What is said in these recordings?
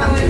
아,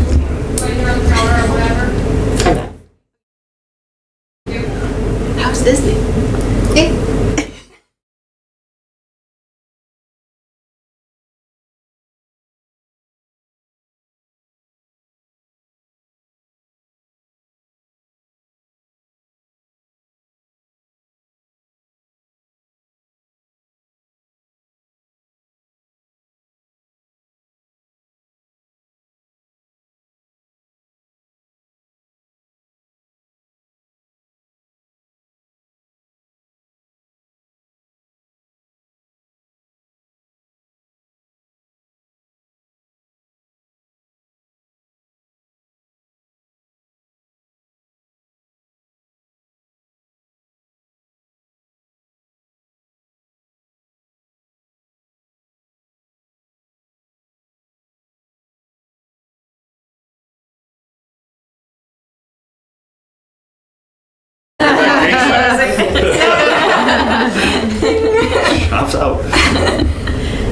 Out.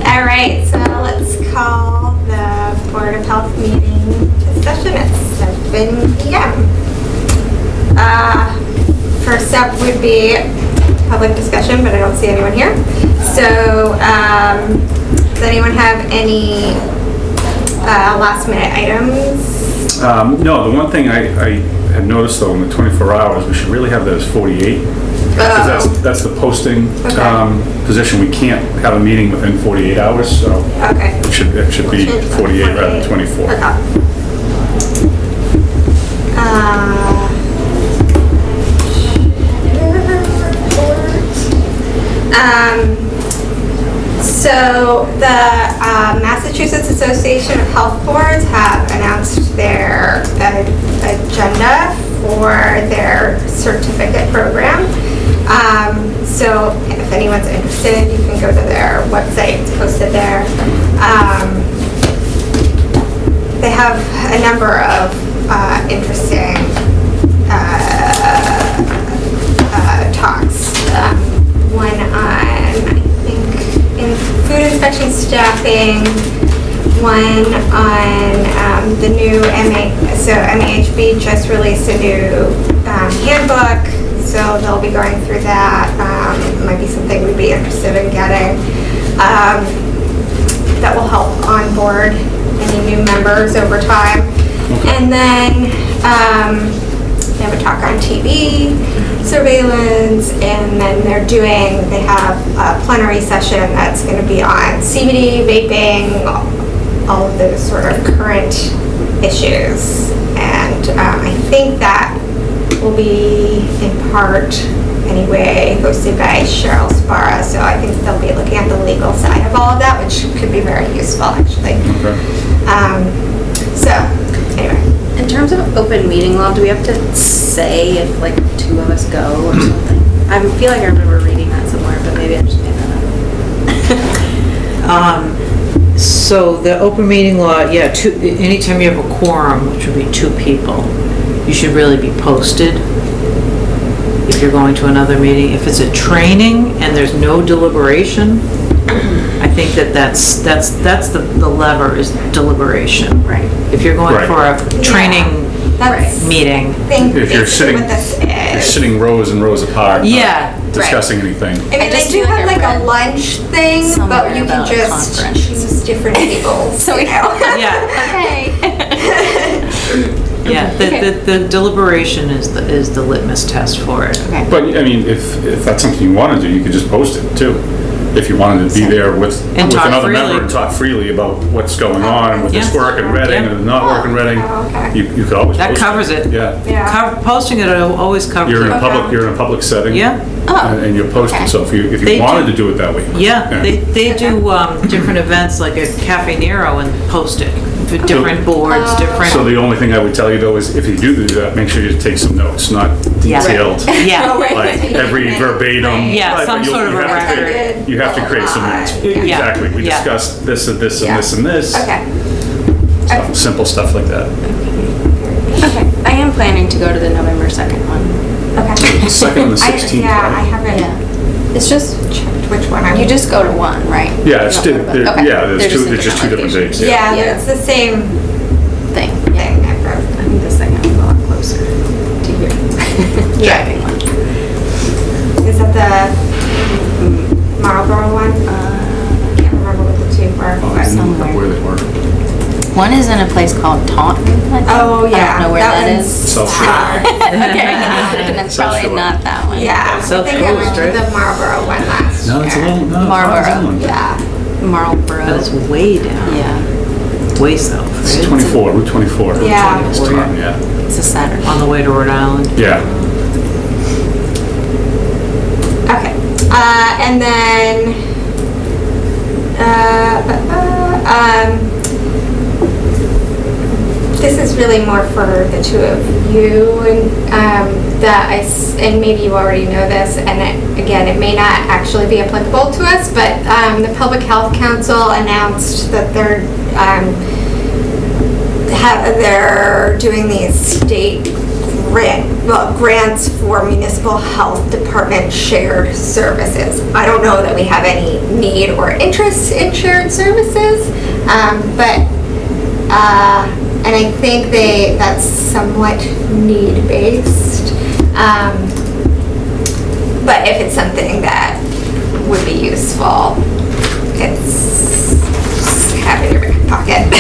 All right, so let's call the Board of Health meeting to session at 7 PM. Uh, First up would be public discussion, but I don't see anyone here. So um, does anyone have any uh, last minute items? Um, no, the one thing I, I had noticed though, in the 24 hours, we should really have that as 48. Because that's, Oh. that's the posting, Okay. um, position. We can't have a meeting within 48 hours, so Okay. it should, it should be 48 rather than 24. Okay. Uh, Um, so the uh, Massachusetts Association of Health Boards have announced their agenda for their certificate program. Um, so if anyone's interested, you can go to their website, it's posted there. Um, they have a number of uh, interesting uh, uh, talks. Um, one on, I think, in food inspection staffing, one on um, the new MA, so MAHB just released a new um, handbook, so they'll be going through that. Um, it Might be something we'd be interested in getting. Um, that will help onboard any new members over time. And then um, they have a talk on TB surveillance, and then they're doing, they have a plenary session that's going to be on CBD, vaping, all of those sort of current issues. And um, I think that will be in part, anyway, hosted by Cheryl Sbarra. So I think they'll be looking at the legal side of all of that, which could be very useful, actually. Okay. Um, so, anyway. In terms of open meeting law, do we have to say if like two of us go or something? I feel like I remember reading that somewhere, but maybe I just made that up. Um, So the open meeting law, yeah, two, anytime you have a quorum, which would be two people, you should really be posted if you're going to another meeting. If it's a training and there's no deliberation, I think that that's, that's, that's the the lever is deliberation. Right. If you're going Right. for a training That's, meeting, think If you're basically sitting, what this you're is. sitting rows and rows apart. not Yeah. Discussing anything. I mean, I they do have like a lunch thing, but you can just conference. use different tables, So we- know? yeah, Okay. yeah, the, the- the deliberation is the, is the litmus test for it. Okay. But, I mean, if, if that's something you want to do, you could just post it too. If you wanted to be there with, And with another freely. member and talk freely about what's going oh, on and with this work in Reading Yeah. and not work in oh, Reading, Oh, okay. you, you could always That post covers it. Yeah. Yeah. Co- Posting it always covers You're in a it. public, you're in a public setting. Yeah, Oh, And and you're posted, so if you, if They you do- wanted to do it that way. yeah, they, they do, um, different events like at Cafe Nero and post it for different boards, Oh. different. So the only thing I would tell you though is if you do do that, make sure you take some notes, not Yeah. detailed, Yeah, like every verbatim. Yeah, Right, some but you'll- sort of you a have to create- record. You have to create some notes. Yeah. Exactly. We Yeah. discussed this and this and Yeah. this and this. Okay. Stuff- Simple stuff like that. Okay. I am planning to go to the November 2nd one. Second and the I- 16th, Yeah, I right? haven't It's just, checked which one I you just go to one, right? Yeah, it's, You two- don't go to there- Okay. yeah, there's They're two, just there's just two different locations. dates. Yeah, Yeah. it's the same thing. thing I wrote. I think the second one's a lot closer to here. Driving one. Is that the Marlboro one? Uh, I can't remember what the two were. Oh, I but- didn't look up where they were. One is in a place called Taunton. I think. Oh, I yeah. don't know where that one's is. South Shore. okay, then it's South probably Shore. not that one. Yeah, I South think I went Coast, to the Marlboro one last No, it's a year. little, no. it's Marlboro. Island. Yeah, Marlboro. That's way down, yeah, way south, It's right? 24, Route 24. Yeah. It's Taunton, yeah. it's a Saturday. On the way to Rhode Island. Yeah. okay. Uh, and then, uh, uh, um, this is really more for the two of you and, um, that and maybe you already know this, and it, again, it may not actually be applicable to us, but, um, the Public Health Council announced that they're, um, ha they're doing these state grant, well, grants for municipal health department shared services. I don't know that we have any need or interest in shared services, um, but, uh, and I think they, that's somewhat need-based. Um, but if it's something that would be useful, it's just have in your back pocket.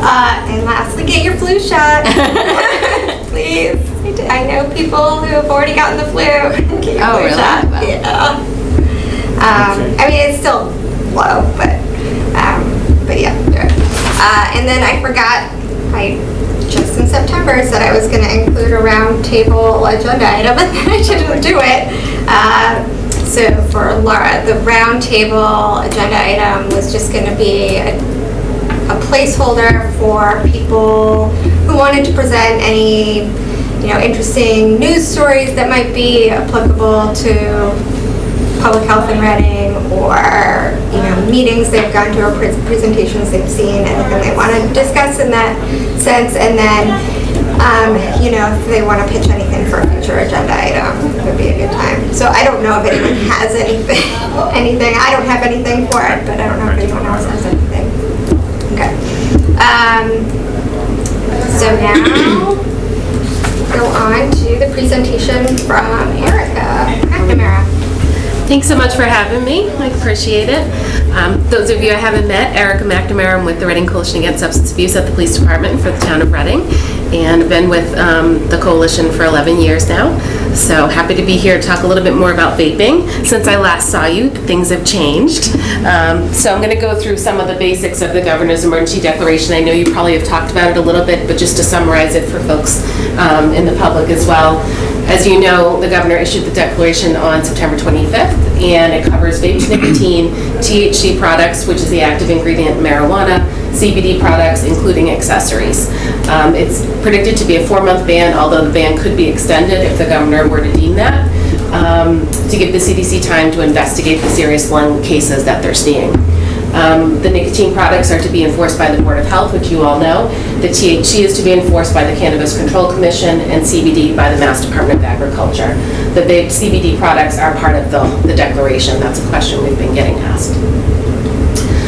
uh, and lastly, get your flu shot, please. I know people who have already gotten the flu. Get your Oh, flu really? shot. Wow. Yeah. Um, I mean, it's still low, but Uh, and then I forgot. I just in September said I was going to include a round table agenda item, and then I didn't do it. Uh, so for Laura, the round table agenda item was just going to be a, a placeholder for people who wanted to present any, you know, interesting news stories that might be applicable to public health in Reading or, you know, meetings they've gone to or pres- presentations they've seen, anything they want to discuss in that sense. And then, um, you know, if they want to pitch anything for a future agenda item, it would be a good time. So I don't know if anyone has anything, anything. I don't have anything for it, but I don't know if anyone else has anything. Okay. Um, so now, go on to the presentation from Erica McNamara. Thanks so much for having me. I appreciate it. Um, those of you I haven't met, Erica McNamara, I'm with the Reading Coalition Against Substance Abuse at the Police Department for the town of Reading, and been with um, the coalition for 11 years now. So happy to be here to talk a little bit more about vaping. Since I last saw you, things have changed. Um, so I'm going to go through some of the basics of the Governor's Emergency Declaration. I know you probably have talked about it a little bit, but just to summarize it for folks um, in the public as well. As you know, the governor issued the declaration on September 25th, and it covers vape nicotine, THC products, which is the active ingredient in marijuana, CBD products, including accessories. Um, It's predicted to be a four-month ban, although the ban could be extended if the governor were to deem that, um, to give the CDC time to investigate the serious lung cases that they're seeing. Um, The nicotine products are to be enforced by the Board of Health, which you all know. The THC is to be enforced by the Cannabis Control Commission, and CBD by the Mass Department of Agriculture. The vape CBD products are part of the the declaration. That's a question we've been getting asked.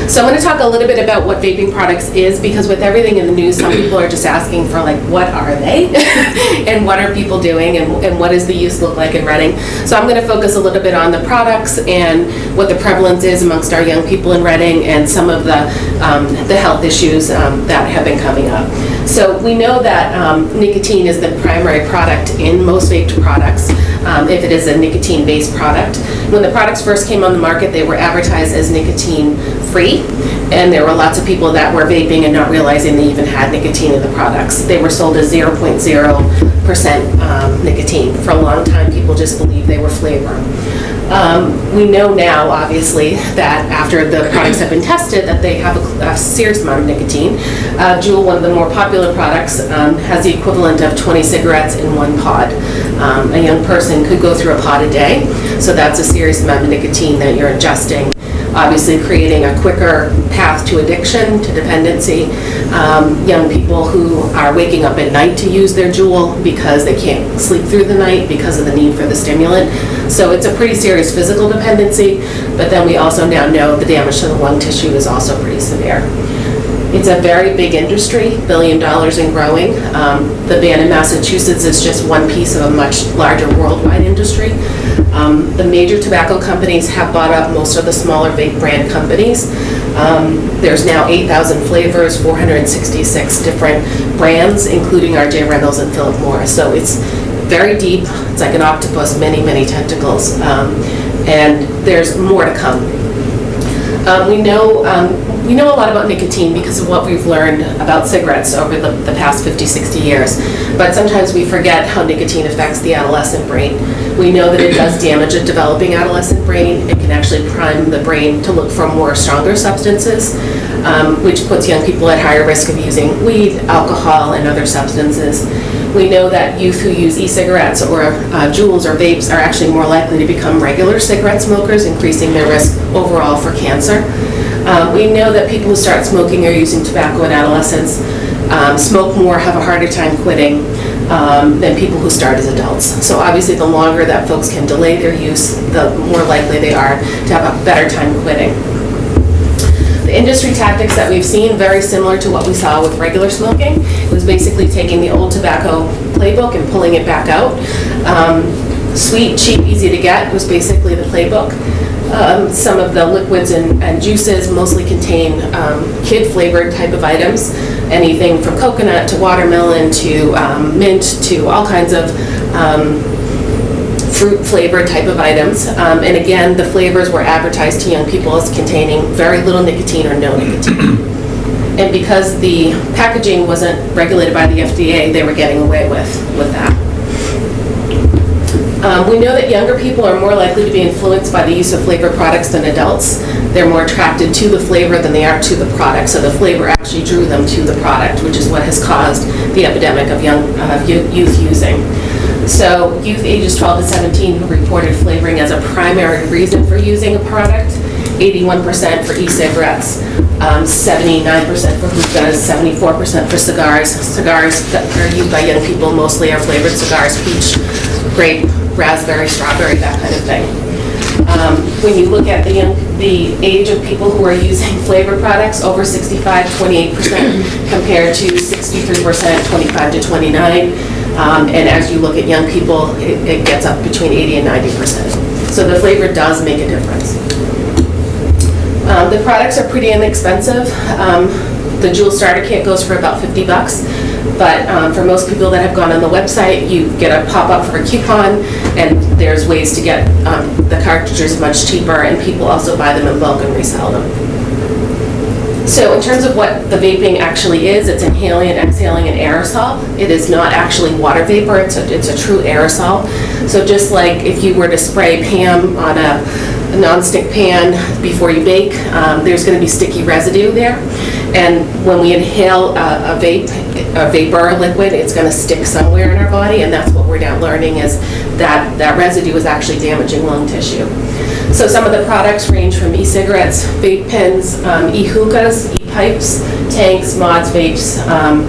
So I'm going to talk a little bit about what vaping products is, because with everything in the news, some people are just asking for like, what are they? And what are people doing, and and what does the use look like in Reading? So I'm going to focus a little bit on the products and what the prevalence is amongst our young people in Reading, and some of the, um, the health issues um, that have been coming up. So we know that um, nicotine is the primary product in most vaped products, um, if it is a nicotine-based product. When the products first came on the market, they were advertised as nicotine-free, and there were lots of people that were vaping and not realizing they even had nicotine in the products. They were sold as 0.0% um, nicotine. For a long time, people just believed they were flavor. Um, We know now, obviously, that after the products have been tested, that they have a a serious amount of nicotine. Uh, Juul, one of the more popular products, um, has the equivalent of 20 cigarettes in one pod. Um, A young person could go through a pod a day, so that's a serious amount of nicotine that you're ingesting obviously creating a quicker path to addiction, to dependency. Um, Young people who are waking up at night to use their Juul because they can't sleep through the night because of the need for the stimulant. So it's a pretty serious physical dependency, but then we also now know the damage to the lung tissue is also pretty severe. It's a very big industry, billion dollars and growing. Um, The ban in Massachusetts is just one piece of a much larger worldwide industry. Um, The major tobacco companies have bought up most of the smaller vape brand companies. Um, There's now 8,000 flavors, 466 different brands, including R.J. Reynolds and Philip Morris. So it's very deep, it's like an octopus, many, many tentacles, Um, and there's more to come. Um, We know, um, we know a lot about nicotine because of what we've learned about cigarettes over the the past 50, 60 years. But sometimes we forget how nicotine affects the adolescent brain. We know that it does damage a developing adolescent brain. It can actually prime the brain to look for more stronger substances, um, which puts young people at higher risk of using weed, alcohol, and other substances. We know that youth who use e-cigarettes or uh, Juuls or vapes are actually more likely to become regular cigarette smokers, increasing their risk overall for cancer. Um, We know that people who start smoking or using tobacco in adolescence um, smoke more, have a harder time quitting um, than people who start as adults. So obviously, the longer that folks can delay their use, the more likely they are to have a better time quitting. Industry tactics that we've seen, very similar to what we saw with regular smoking, It was basically taking the old tobacco playbook and pulling it back out. Um, Sweet, cheap, easy to get was basically the playbook. Um, Some of the liquids and and juices mostly contain um, kid-flavored type of items, anything from coconut to watermelon to um, mint to all kinds of um, fruit flavored type of items. Um, And again, the flavors were advertised to young people as containing very little nicotine or no nicotine. And because the packaging wasn't regulated by the FDA, they were getting away with, with that. Um, We know that younger people are more likely to be influenced by the use of flavored products than adults. They're more attracted to the flavor than they are to the product, so the flavor actually drew them to the product, which is what has caused the epidemic of young, yo- youth using. So youth ages 12 to 17 who reported flavoring as a primary reason for using a product, 81% for e-cigarettes, um, 79% for hookahs, 74% for cigars. Cigars that are used by young people mostly are flavored cigars, peach, grape, raspberry, strawberry, that kind of thing. Um, When you look at the, the age of people who are using flavor products, over 65, 28%, compared to 63%, 25 to 29. Um, And as you look at young people, it it gets up between 80 and 90%. So the flavor does make a difference. Um, The products are pretty inexpensive. Um, The Juul Starter Kit goes for about 50 bucks, but um, for most people that have gone on the website, you get a pop-up for a coupon, and there's ways to get um, the cartridges much cheaper, and people also buy them in bulk and resell them. So in terms of what the vaping actually is, it's inhaling and exhaling an aerosol. It is not actually water vapor, it's a, it's a true aerosol. So just like if you were to spray Pam on a a nonstick pan before you bake, um, there's gonna be sticky residue there. And when we inhale a a vape, a vapor liquid, it's gonna stick somewhere in our body, and that's what we're now learning is that that residue is actually damaging lung tissue. So some of the products range from e-cigarettes, vape pens, um, e-hookahs, e-pipes, tanks, mods, vapes, um,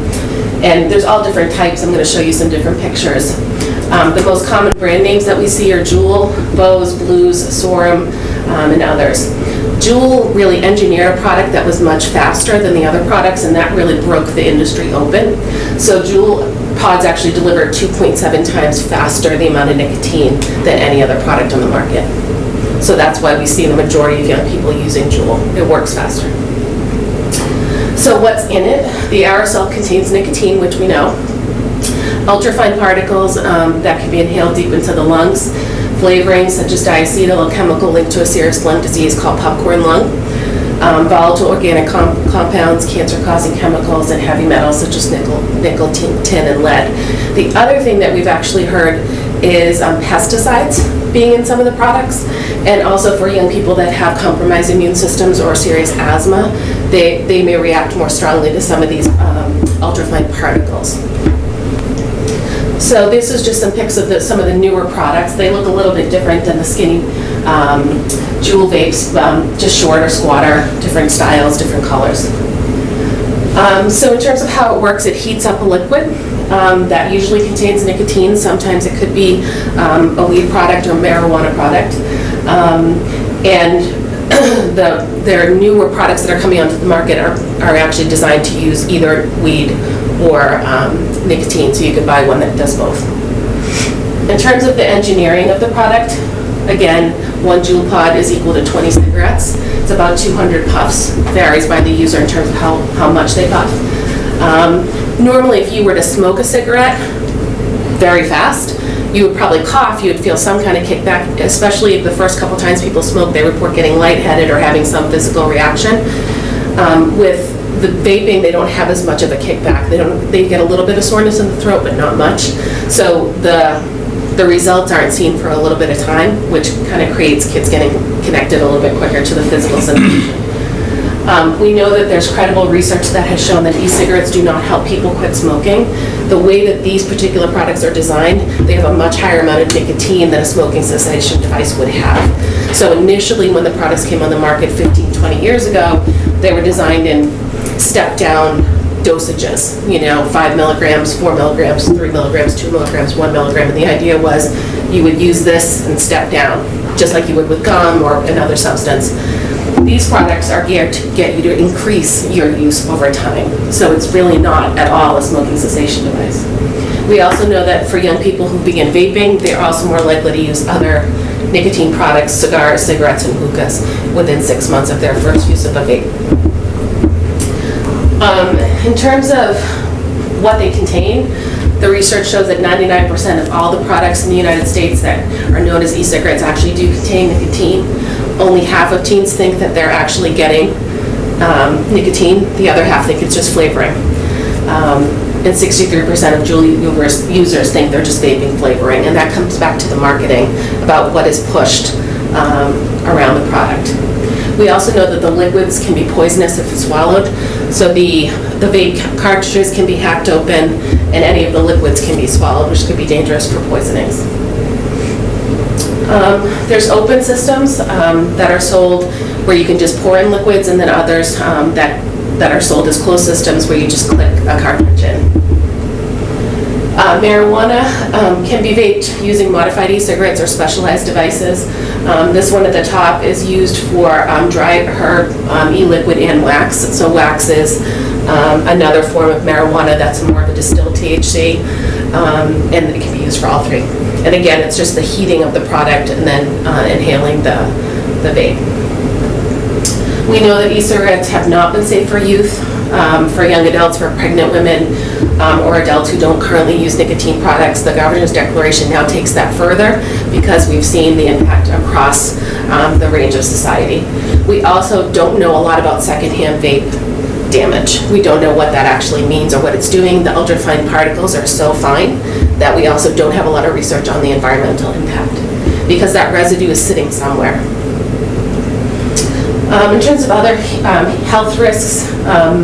and there's all different types. I'm going to show you some different pictures. Um, The most common brand names that we see are Juul, Vuse, Blues, Suorin, um, and others. Juul really engineered a product that was much faster than the other products, and that really broke the industry open. So Juul pods actually deliver 2.7 times faster the amount of nicotine than any other product on the market. So that's why we see the majority of young people using Juul. It works faster. So what's in it? The aerosol contains nicotine, which we know. Ultrafine particles um, that can be inhaled deep into the lungs. Flavorings such as diacetyl, a chemical linked to a serious lung disease called popcorn lung. Um, Volatile organic com- compounds, cancer-causing chemicals, and heavy metals such as nickel, nickel, tin, tin, and lead. The other thing that we've actually heard is um, pesticides being in some of the products, and also for young people that have compromised immune systems or serious asthma, they, they may react more strongly to some of these um, ultrafine particles. So this is just some pics of the, some of the newer products. They look a little bit different than the skinny um, Juul vapes, um, just shorter, squatter, different styles, different colors. Um, So in terms of how it works, it heats up a liquid um, that usually contains nicotine. Sometimes it could be um, a weed product or marijuana product. Um, And the, their newer products that are coming onto the market are, are actually designed to use either weed or um, nicotine, so you can buy one that does both. In terms of the engineering of the product, again, one Juul pod is equal to 20 cigarettes. It's about 200 puffs, varies by the user in terms of how, how much they puff. Um, Normally, if you were to smoke a cigarette very fast, you would probably cough, you would feel some kind of kickback, especially if the first couple times people smoke, they report getting lightheaded or having some physical reaction. Um, With the vaping, they don't have as much of a kickback. They don't, they get a little bit of soreness in the throat, but not much. So the, the results aren't seen for a little bit of time, which kind of creates kids getting connected a little bit quicker to the physical sensation. Um, We know that there's credible research that has shown that e-cigarettes do not help people quit smoking. The way that these particular products are designed, they have a much higher amount of nicotine than a smoking cessation device would have. So initially, when the products came on the market 15, 20 years ago, they were designed in step-down dosages, you know, 5 milligrams, 4 milligrams, 3 milligrams, 2 milligrams, 1 milligram. And the idea was you would use this and step down, just like you would with gum or another substance. These products are geared to get you to increase your use over time. So it's really not at all a smoking cessation device. We also know that for young people who begin vaping, they're also more likely to use other nicotine products, cigars, cigarettes, and hookahs within six months of their first use of a vape. Um, In terms of what they contain, the research shows that 99% of all the products in the United States that are known as e-cigarettes actually do contain nicotine. Only half of teens think that they're actually getting um, nicotine, the other half think it's just flavoring. Um, And 63% of users- users think they're just vaping flavoring, and that comes back to the marketing about what is pushed um, around the product. We also know that the liquids can be poisonous if swallowed, so the, the vape cartridges can be hacked open, and any of the liquids can be swallowed, which could be dangerous for poisonings. Um, There's open systems um, that are sold where you can just pour in liquids, and then others um, that, that are sold as closed systems where you just click a cartridge in. Uh, Marijuana um, can be vaped using modified e-cigarettes or specialized devices. Um, This one at the top is used for um, dry herb, um, e-liquid, and wax. So wax is um, another form of marijuana that's more of a distilled THC, um, and it can be used for all three. And again, it's just the heating of the product and then uh, inhaling the the vape. We know that e-cigarettes have not been safe for youth, um, for young adults, for pregnant women, um, or adults who don't currently use nicotine products. The governor's declaration now takes that further because we've seen the impact across um, the range of society. We also don't know a lot about secondhand vape damage. We don't know what that actually means or what it's doing. The ultrafine particles are so fine that we also don't have a lot of research on the environmental impact because that residue is sitting somewhere. Um, In terms of other um, health risks, um,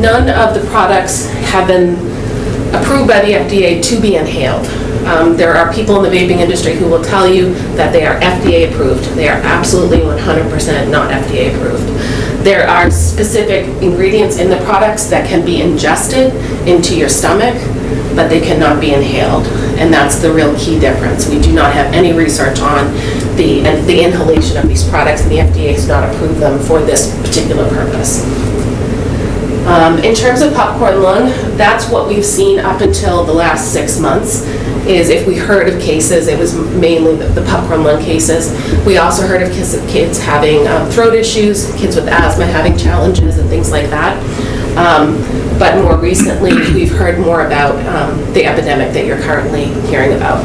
none of the products have been approved by the FDA to be inhaled. Um, There are people in the vaping industry who will tell you that they are FDA approved. They are absolutely 100% not FDA approved. There are specific ingredients in the products that can be ingested into your stomach, but they cannot be inhaled. And that's the real key difference. We do not have any research on the, the inhalation of these products, and the FDA has not approved them for this particular purpose. Um, In terms of popcorn lung, that's what we've seen up until the last six months, is if we heard of cases, it was mainly the the popcorn lung cases. We also heard of kids kids having um, throat issues, kids with asthma having challenges and things like that. Um, But more recently, we've heard more about um, the epidemic that you're currently hearing about.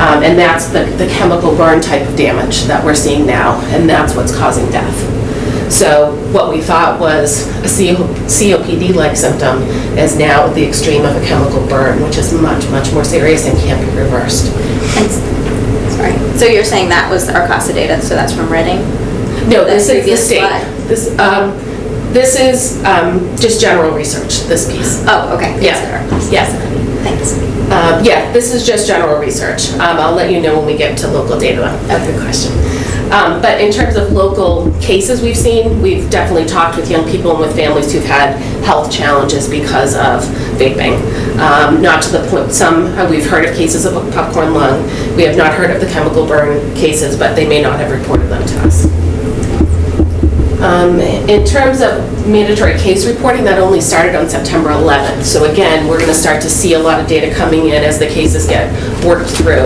Um, And that's the the chemical burn type of damage that we're seeing now, and that's what's causing death. So what we thought was a COPD-like symptom is now the extreme of a chemical burn, which is much, much more serious and can't be reversed. And Sorry, so you're saying that was RCASA data, so that's from Reading? No, The this is the state. slide. This, um, this is um, just general research, this piece. Oh, okay. Yeah, Consider. yes. Thanks. Um, Yeah, this is just general research. Um, I'll let you know when we get to local data. That's a good question. Um, But in terms of local cases we've seen, we've definitely talked with young people and with families who've had health challenges because of vaping. Um, Not to the point, some, uh, we've heard of cases of popcorn lung. We have not heard of the chemical burn cases, but they may not have reported them to us. Um, In terms of mandatory case reporting, that only started on September 11th. So again, we're going to start to see a lot of data coming in as the cases get worked through.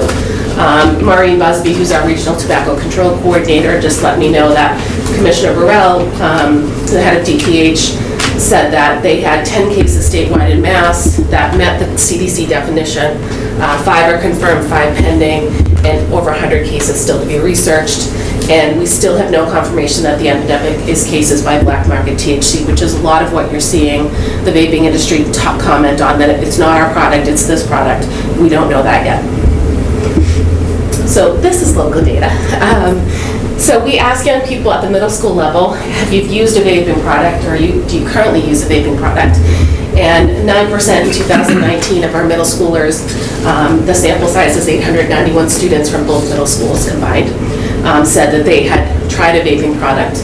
Um, Maureen Busby, who's our Regional Tobacco Control Coordinator, just let me know that Commissioner Bharel, um, the head of DPH, said that they had 10 cases statewide in Mass that met the CDC definition. Uh, Five are confirmed, five pending, and over 100 cases still to be researched. And we still have no confirmation that the epidemic is cases by black market THC, which is a lot of what you're seeing the vaping industry top comment on, that it's not our product, it's this product. We don't know that yet. So this is local data. Um, So we ask young people at the middle school level, have you used a vaping product, or you, do you currently use a vaping product? And 9% in 2019 of our middle schoolers, um, the sample size is 891 students from both middle schools combined, um, said that they had tried a vaping product.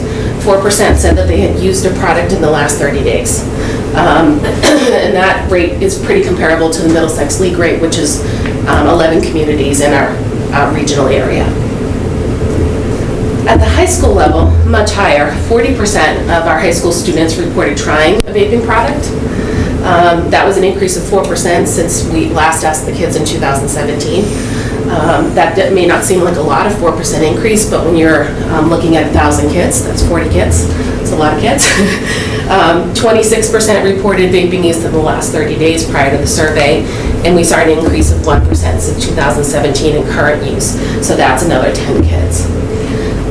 4% said that they had used a product in the last 30 days. Um, And that rate is pretty comparable to the Middlesex League rate, which is um, 11 communities in our uh, regional area. At the high school level, much higher, 40% of our high school students reported trying a vaping product. Um, That was an increase of 4% since we last asked the kids in 2017. Um, That may not seem like a lot, of 4% increase, but when you're um, looking at 1,000 kids, that's 40 kids, it's a lot of kids. Um, 26% reported vaping use in the last 30 days prior to the survey, and we saw an increase of 1% since 2017 in current use, so that's another 10 kids.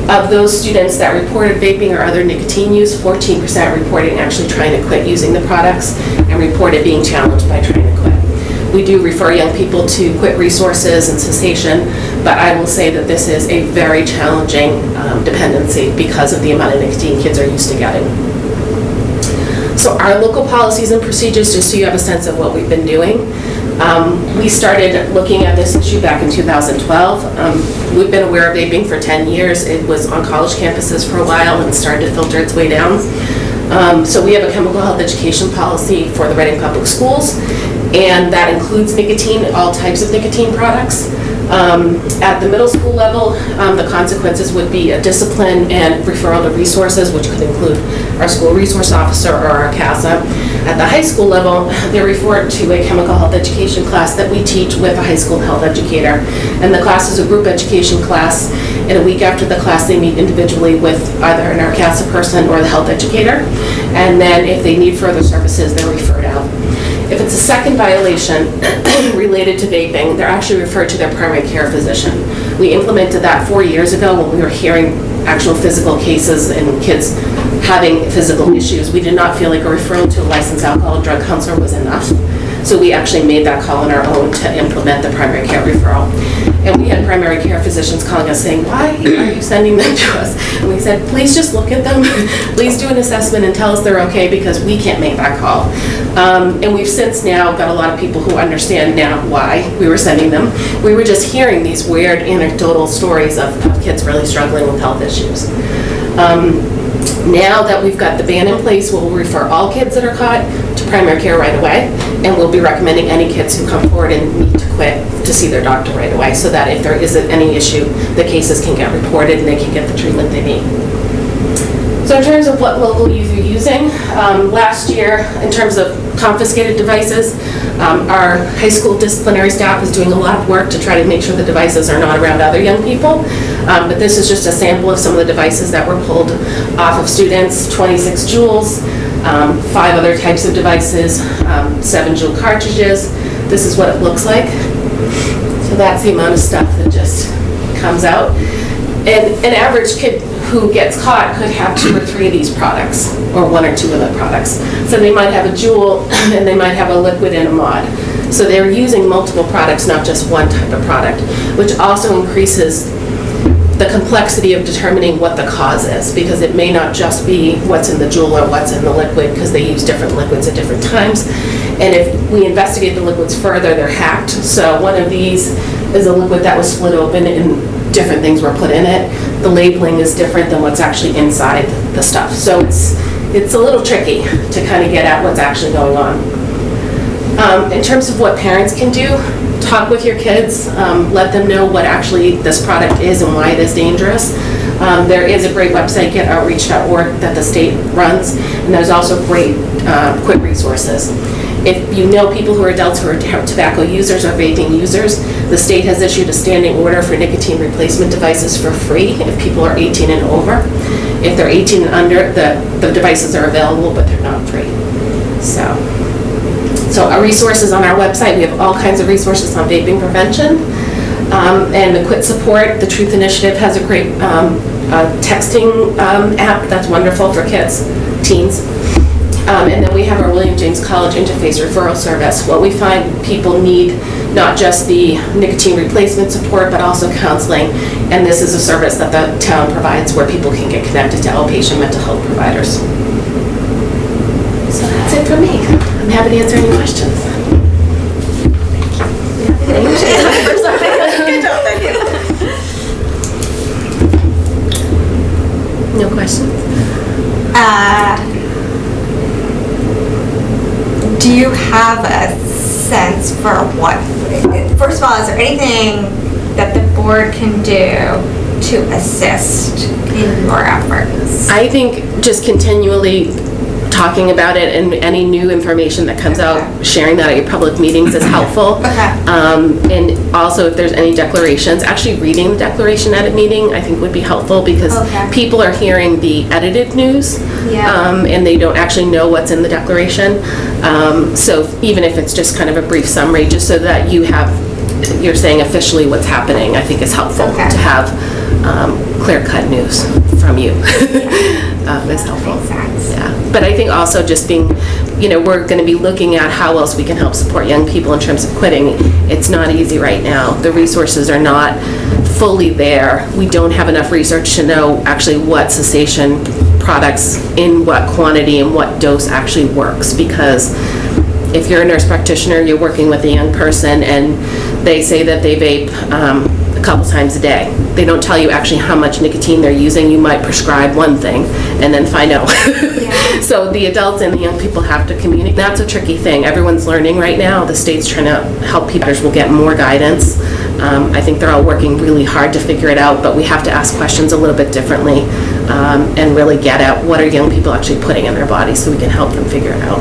Of those students that reported vaping or other nicotine use, 14% reported actually trying to quit using the products and reported being challenged by trying to quit. We do refer young people to quit resources and cessation, but I will say that this is a very challenging um, dependency because of the amount of nicotine kids are used to getting. So our local policies and procedures, just so you have a sense of what we've been doing. Um, We started looking at this issue back in 2012. Um, We've been aware of vaping for 10 years. It was on college campuses for a while and started to filter its way down. Um, So we have a chemical health education policy for the Reading Public Schools, and that includes nicotine, all types of nicotine products. Um, At the middle school level, um, the consequences would be a discipline and referral to resources, which could include our school resource officer or RCASA. At the high school level, they're referred to a chemical health education class that we teach with a high school health educator. And the class is a group education class, and a week after the class, they meet individually with either an RCASA person or the health educator. And then if they need further services, they're referred out. If it's a second violation related to vaping, they're actually referred to their primary care physician. We implemented that four years ago when we were hearing actual physical cases and kids having physical hmm. issues. We did not feel like a referral to a licensed alcohol and drug counselor was enough. So we actually made that call on our own to implement the primary care referral. And we had primary care physicians calling us saying, why are you sending them to us? And we said, please just look at them, please do an assessment and tell us they're okay because we can't make that call. Um, And we've since now got a lot of people who understand now why we were sending them. We were just hearing these weird anecdotal stories of kids really struggling with health issues. Um, now that we've got the ban in place, we'll refer all kids that are caught to primary care right away, and we'll be recommending any kids who come forward and need to quit to see their doctor right away, so that if there isn't any issue, the cases can get reported and they can get the treatment they need. So in terms of what local youth are using, um, last year, in terms of confiscated devices, um, our high school disciplinary staff is doing a lot of work to try to make sure the devices are not around other young people. Um, But this is just a sample of some of the devices that were pulled off of students, 26 Juuls, um, five other types of devices, um, seven Juul cartridges. This is what it looks like. So that's the amount of stuff that just comes out. And an average kid who gets caught could have two or three of these products, or one or two of the products. So they might have a Juul, and they might have a liquid and a mod. So they're using multiple products, not just one type of product, which also increases the complexity of determining what the cause is, because it may not just be what's in the Juul or what's in the liquid, because they use different liquids at different times. And if we investigate the liquids further, they're hacked. So one of these is a liquid that was split open and different things were put in it. The labeling is different than what's actually inside the stuff. So it's, it's a little tricky to kind of get at what's actually going on. Um, In terms of what parents can do, talk with your kids, um, let them know what actually this product is and why it is dangerous. Um, There is a great website, getoutraged.org, that the state runs, and there's also great uh, quick resources. If you know people who are adults who are tobacco users or vaping users, the state has issued a standing order for nicotine replacement devices for free if people are 18 and over. If they're 18 and under, the the devices are available, but they're not free. So, so our resources on our website, we have all kinds of resources on vaping prevention. Um, And the Quit Support, the Truth Initiative has a great um, uh, texting um, app that's wonderful for kids, teens. Um, And then we have our William James College Interface Referral Service. What we find people need, not just the nicotine replacement support, but also counseling. And this is a service that the town provides where people can get connected to outpatient mental health providers. So that's it for me. I'm happy to answer any questions. Thank you. No questions? Uh, Do you have a sense for what, first of all, is there anything that the board can do to assist in your efforts? I think just continually talking about it and any new information that comes out, sharing that at your public meetings is helpful. Okay. Um, And also, if there's any declarations, actually reading the declaration at a meeting, I think would be helpful because Okay. people are hearing the edited news. Yeah. um, And they don't actually know what's in the declaration. Um, So even if it's just kind of a brief summary, just so that you have, you're saying officially what's happening, I think is helpful Okay. to have um, clear-cut news from you. Um, Is helpful. Yeah, but I think also just being, you know, we're going to be looking at how else we can help support young people in terms of quitting. It's not easy right now. The resources are not fully there. We don't have enough research to know actually what cessation products in what quantity and what dose actually works because if you're a nurse practitioner, you're working with a young person and they say that they vape um, a couple times a day. They don't tell you actually how much nicotine they're using. You might prescribe one thing and then find out. So the adults and the young people have to communicate. That's a tricky thing. Everyone's learning right now. The state's trying to help people. Will get more guidance. Um, I think they're all working really hard to figure it out, but we have to ask questions a little bit differently um, and really get at what are young people actually putting in their bodies so we can help them figure it out.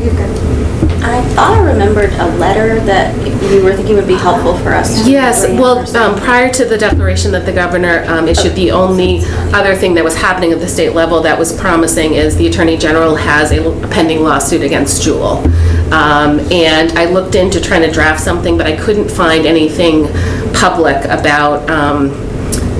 You're good. I thought I remembered a letter that you were thinking would be helpful for us. to Yes, well, um, prior to the declaration that the governor um, issued, the only other thing that was happening at the state level that was promising is the Attorney General has a pending lawsuit against Juul. Um, And I looked into trying to draft something, but I couldn't find anything public about um,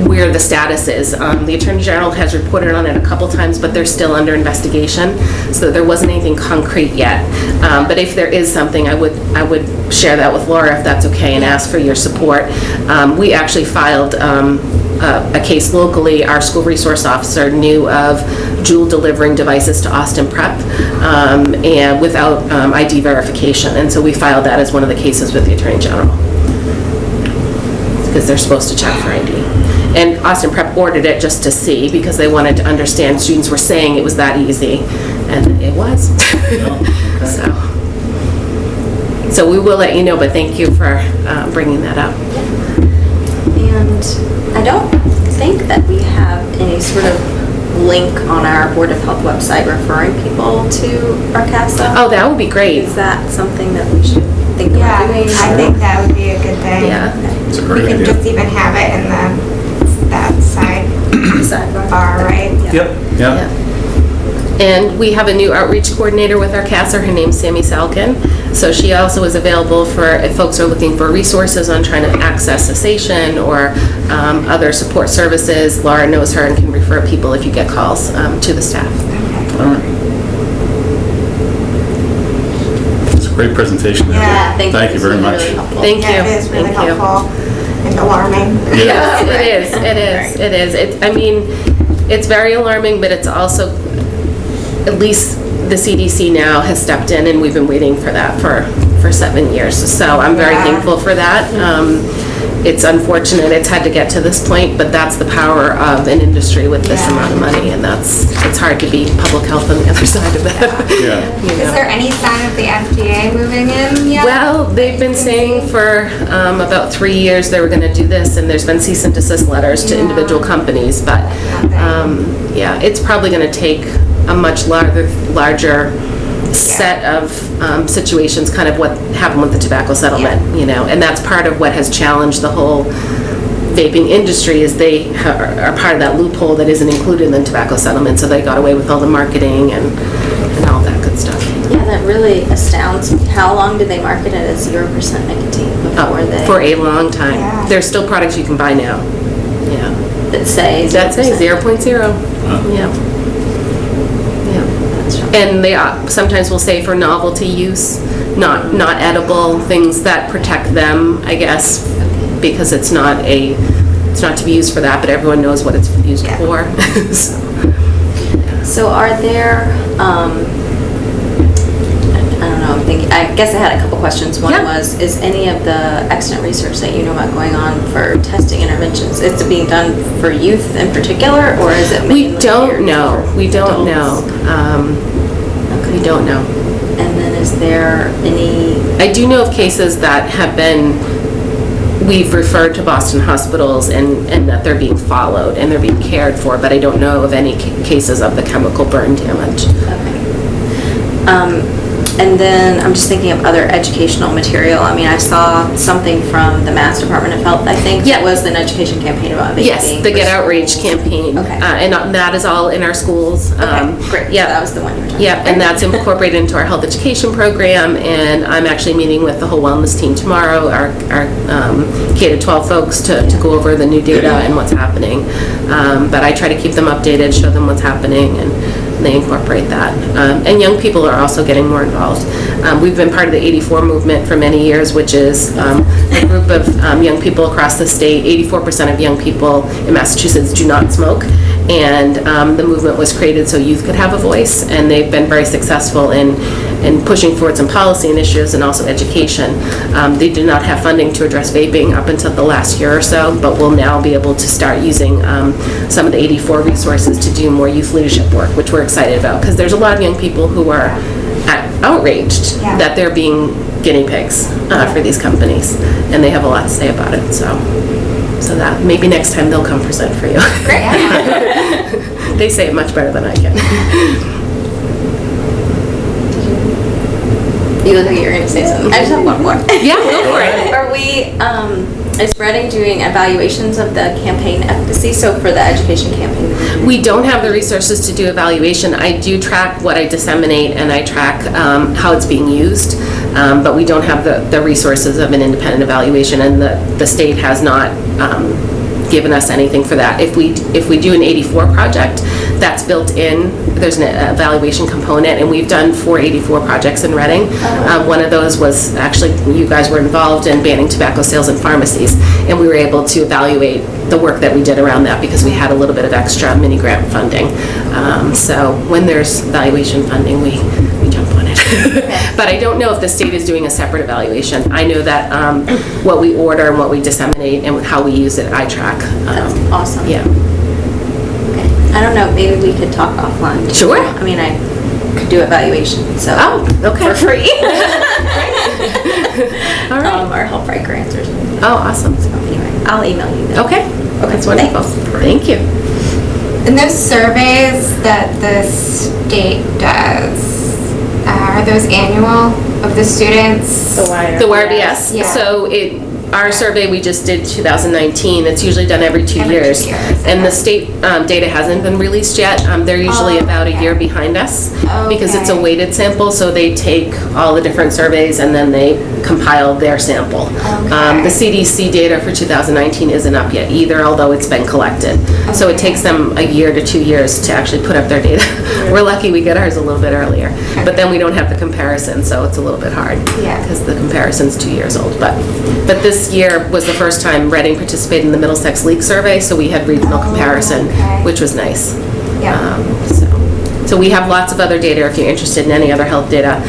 where the status is. Um, The Attorney General has reported on it a couple times, but they're still under investigation, so there wasn't anything concrete yet. Um, But if there is something, I would, I would share that with Laura if that's okay, and ask for your support. Um, We actually filed um, a a case locally, our school resource officer knew of Juul delivering devices to Austin Prep, um, and without um, ID verification, and so we filed that as one of the cases with the Attorney General because they're supposed to check for ID. And Austin Prep ordered it just to see, because they wanted to understand, students were saying it was that easy, and it was. So, so we will let you know, but thank you for uh, bringing that up. And I don't think that we have any sort of link on our Board of Health website referring people to RCASA. Oh, that would be great. Is that something that we should think Yeah, about doing? I think that would be a good thing. Yeah. It's a great We can idea. just even have it in the, that side Sidebar. Bar, right? Yep, Yeah. yeah. And we have a new outreach coordinator with RCASA, her name's Sammy Salkin. So she also is available for, if folks are looking for resources on trying to access cessation or um, other support services, Laura knows her and can refer people if you get calls um, to the staff. All right. It's a great presentation. Yeah, Thank you. Thank you very much. really helpful. Thank you. Yeah, it is really Thank you. helpful and alarming. Yes, it is, it is, it is. It, I mean, it's very alarming, but it's also, at least the CDC now has stepped in, and we've been waiting for that for, for seven years. So I'm very Yeah. thankful for that. Um, It's unfortunate it's had to get to this point, but that's the power of an industry with this Yeah. amount of money, and that's, it's hard to beat public health on the other side of that. Yeah. you Is know. there any sign of the FDA moving in yet? Well, they've been saying for um, about three years they were going to do this, and there's been cease and desist letters to Yeah. individual companies, but, um, yeah, it's probably going to take a much larger, larger set of um, situations, kind of what happened with the tobacco settlement, you know, and that's part of what has challenged the whole vaping industry, is they ha- are part of that loophole that isn't included in the tobacco settlement, so they got away with all the marketing and, and all that good stuff. Yeah, that really astounds me. How long did they market it as zero percent nicotine before Oh, they? For a long time. Yeah. There's still products you can buy now. Yeah. That say. That's it, 0%. zero point zero. Yeah. Yeah. And they uh, sometimes will say for novelty use, not, not edible, things that protect them, I guess, because it's not a, it's not to be used for that, but everyone knows what it's used Yeah. for. So, So are there, um, I don't know, I'm thinking, I guess I had a couple questions. One Yeah. was, is any of the accident research that you know about going on for testing interventions, is it being done for youth in particular, or is it We don't know, we don't know. Um, Okay. We don't know. And then is there any, I do know of cases that have been, we've referred to Boston hospitals and, and that they're being followed and they're being cared for, but I don't know of any ca- cases of the chemical burn damage. okay. Um, And then I'm just thinking of other educational material. I mean, I saw something from the Mass Department of Health, I think. Yeah. That was an education campaign about vaping. Yes, the for Get Outraged schools. campaign. Okay. Uh, And that is all in our schools. Um, Okay, great. So Yeah. That was the one you were talking about. Yeah, about. and that's incorporated into our health education program, and I'm actually meeting with the whole wellness team tomorrow, our, our um, K to 12 folks, to, to go over the new data and what's happening. Um, But I try to keep them updated, show them what's happening, and they incorporate that. Um, And young people are also getting more involved. Um, We've been part of the 84 movement for many years, which is um, a group of um, young people across the state. 84% of young people in Massachusetts do not smoke, and um, the movement was created so youth could have a voice, and they've been very successful in, in pushing forward some policy initiatives and also education. Um, They did not have funding to address vaping up until the last year or so, but will now be able to start using um, some of the 84 resources to do more youth leadership work, which we're excited about, because there's a lot of young people who are outraged Yeah. that they're being guinea pigs uh, for these companies, and they have a lot to say about it, so, so that, maybe next time they'll come present for you. Great. They say it much better than I can. You look like you're going to say something. I just have one more. Yeah, go for it. Are we, um, is Reading doing evaluations of the campaign efficacy? So for the education campaign? We don't have the resources to do evaluation. I do track what I disseminate, and I track um, how it's being used, um, but we don't have the the resources of an independent evaluation, and the the state has not um, given us anything for that. If we, if we do an 84 project, that's built in, there's an evaluation component, and we've done four 84 projects in Reading. Um, One of those was, actually, you guys were involved in banning tobacco sales in pharmacies, and we were able to evaluate the work that we did around that because we had a little bit of extra mini grant funding. Um, So when there's evaluation funding, we, we jump on it. But I don't know if the state is doing a separate evaluation. I know that um, what we order and what we disseminate and how we use it, I track. Um, That's awesome. Yeah. Okay. I don't know, maybe we could talk offline. Sure. I mean, I could do evaluation, so. Oh, okay. For free. All right. Um, or help write grants or something. Oh, awesome. So anyway, I'll email you. then. Okay. That's wonderful. Thank you. And those surveys that the state does, are those annual of the students? The YRBS. Yeah. So it, our survey we just did 2019, it's usually done every two Every two years. years, And the state um, data hasn't been released yet. Um, They're usually Oh, about a year behind us because it's a weighted sample, so they take all the different surveys and then they compile their sample. Um, The CDC data for 2019 isn't up yet either, although it's been collected. So it takes them a year to two years to actually put up their data. We're lucky we get ours a little bit earlier, but then we don't have the comparison, so it's a little bit hard. Yeah. Because the comparison's two years old. But, but this year was the first time Reading participated in the Middlesex League Survey, so we had regional Oh, comparison, okay. which was nice. Yeah. Um, So, So we have lots of other data if you're interested in any other health data,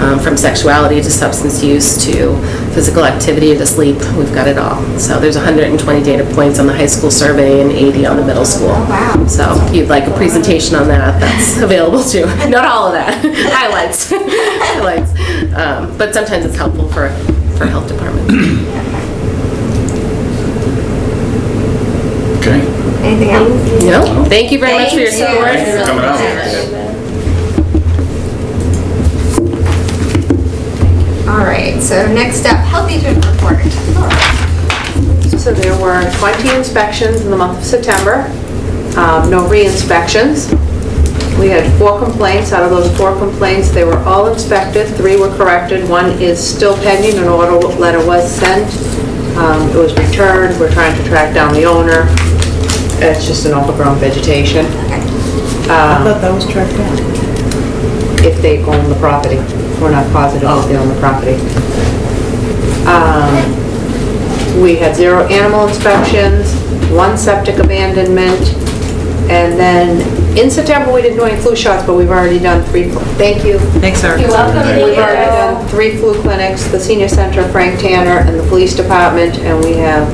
um, from sexuality to substance use to physical activity to sleep. We've got it all. So there's 120 data points on the high school survey and 80 on the middle school. wow. So if you'd like a presentation on that, that's available too. Not all of that, highlights, highlights. Um, But sometimes it's helpful for, for health departments. Okay. Anything else? No, thank you very much for your Thank you. support. Thank you for coming out. All right, so next up, health agent report. So there were 20 inspections in the month of September, um, no re-inspections. We had four complaints. Out of those four complaints, they were all inspected, three were corrected, one is still pending, an order letter was sent. Um, It was returned, we're trying to track down the owner. It's just an overgrown vegetation. Okay. I Um, thought that was tracked down. if they own the property. We're not positive if they own the property. Um, We had zero animal inspections, one septic abandonment, and then in September, we didn't do any flu shots, but we've already done three, thank you. Thanks, Eric. You're welcome. We've already done three flu clinics, the senior center, Frank Tanner, and the police department, and we have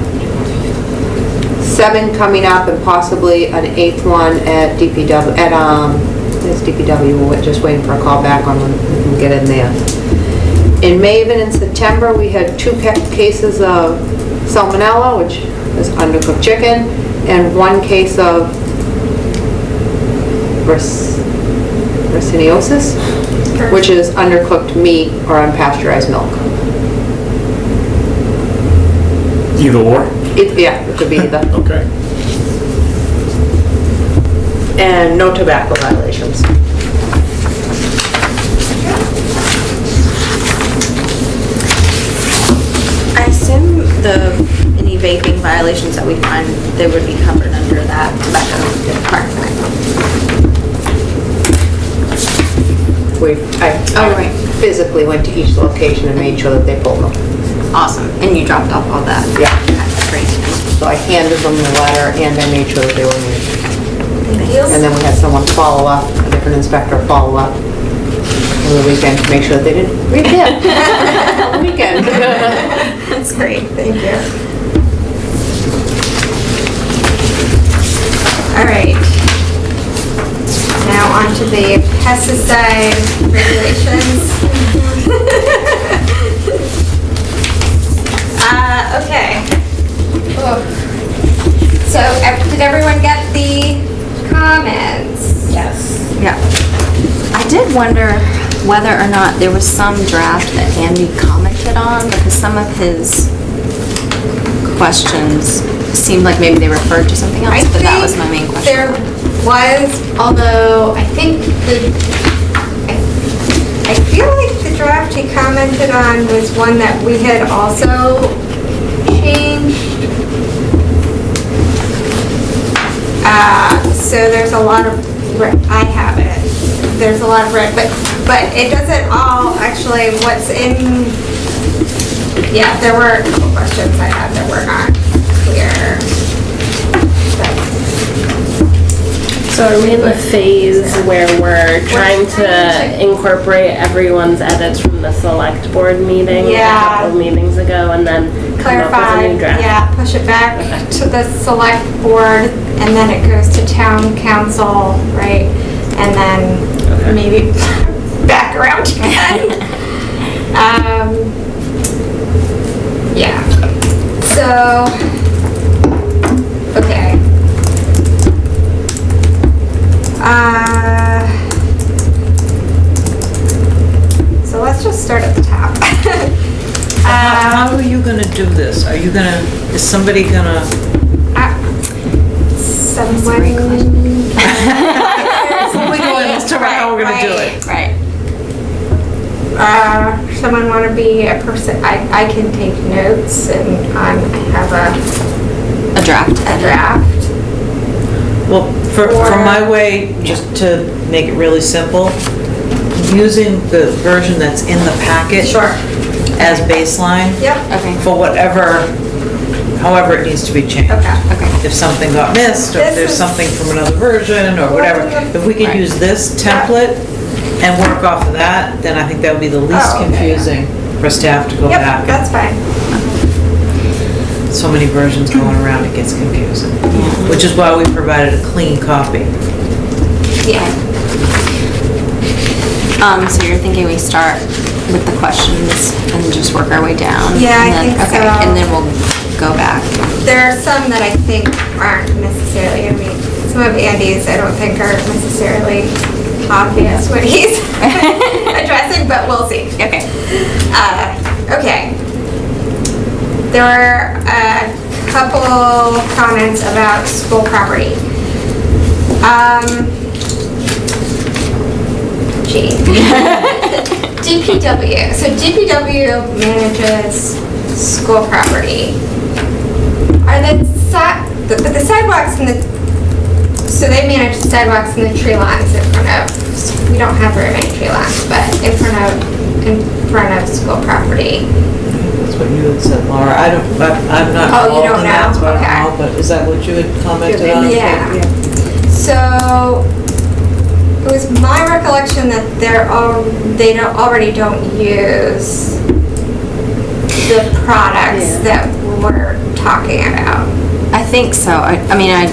seven coming up and possibly an eighth one at DPW, at, um, it's DPW, we're just waiting for a call back on when we can get in there. In Maven in September, we had two ca- cases of salmonella, which is undercooked chicken, and one case of trichinosis, which is undercooked meat or unpasteurized milk. Either or? It, yeah, it could be either. Okay. And no tobacco violations. I assume the, any vaping violations that we find, they would be covered under that tobacco department. We, I Oh, right. Physically went to each location and made sure that they pulled them. Awesome, and you dropped off all that? Yeah. That's great. So I handed them the letter and I made sure that they were made. Thank. And then we had someone follow up, a different inspector follow up over the weekend to make sure that they didn't repit on the weekend. That's great, thank you. All right. Now on to the pesticide regulations. So, did everyone get the comments? Yes. Yeah. I did wonder whether or not there was some draft that Andy commented on, because some of his questions seemed like maybe they referred to something I else, but that was my main question. There was, although I think the, I I feel like the draft he commented on was one that we had also changed. Uh, so there's a lot of, I have it, there's a lot of red, but, but it doesn't all, actually, what's in, yeah, there were a couple questions I had that were not clear. So are we in the phase where we're trying to incorporate everyone's edits from the select board meeting a Yeah. couple meetings ago and then come up with clarify, a yeah, push it back to the select board, and then it goes to town counsel, right? And then maybe back around again. Um, yeah, so, okay. Uh, so let's just start at the top. How Um, are you gonna do this? Are you gonna, is somebody gonna, Uh, Someone. we go in, let's talk about how we're gonna do it. Right. Uh, someone want to be a person, I, I can take notes and um, I have a, A draft. a draft. Well, for, for my way, just to make it really simple, using the version that's in the packet. Sure. As baseline Yep, Okay. for whatever, however it needs to be changed. okay. Okay. if something got missed, or if there's something from another version, or whatever. If we could use this template and work off of that, then I think that would be the least Oh, okay. confusing for staff to go Yep, back. that's fine. So many versions going around, it gets confusing. Which is why we provided a clean copy. Yeah. Um, so you're thinking we start with the questions and just work our way down? Yeah, I and then- think Okay, so. and then we'll go back. There are some that I think aren't necessarily, I mean, some of Andy's I don't think are necessarily obvious what he's addressing, but we'll see. Okay. Uh, okay. There were a couple comments about school property. Um, gee. DPW, so DPW manages school property. Are the si, but the sidewalks and the, so they manage the sidewalks and the tree lines in front of, we don't have very many tree lines, but in front of, in front of school property. That's what you had said, Laura. I don't, I- I'm not Oh, you involved don't in that, know? so I Okay. don't know, but is that what you had commented on? Yeah. So, it was my recollection that they're all, they don't, already don't use the products that we're talking about. I think so. I, I mean, I,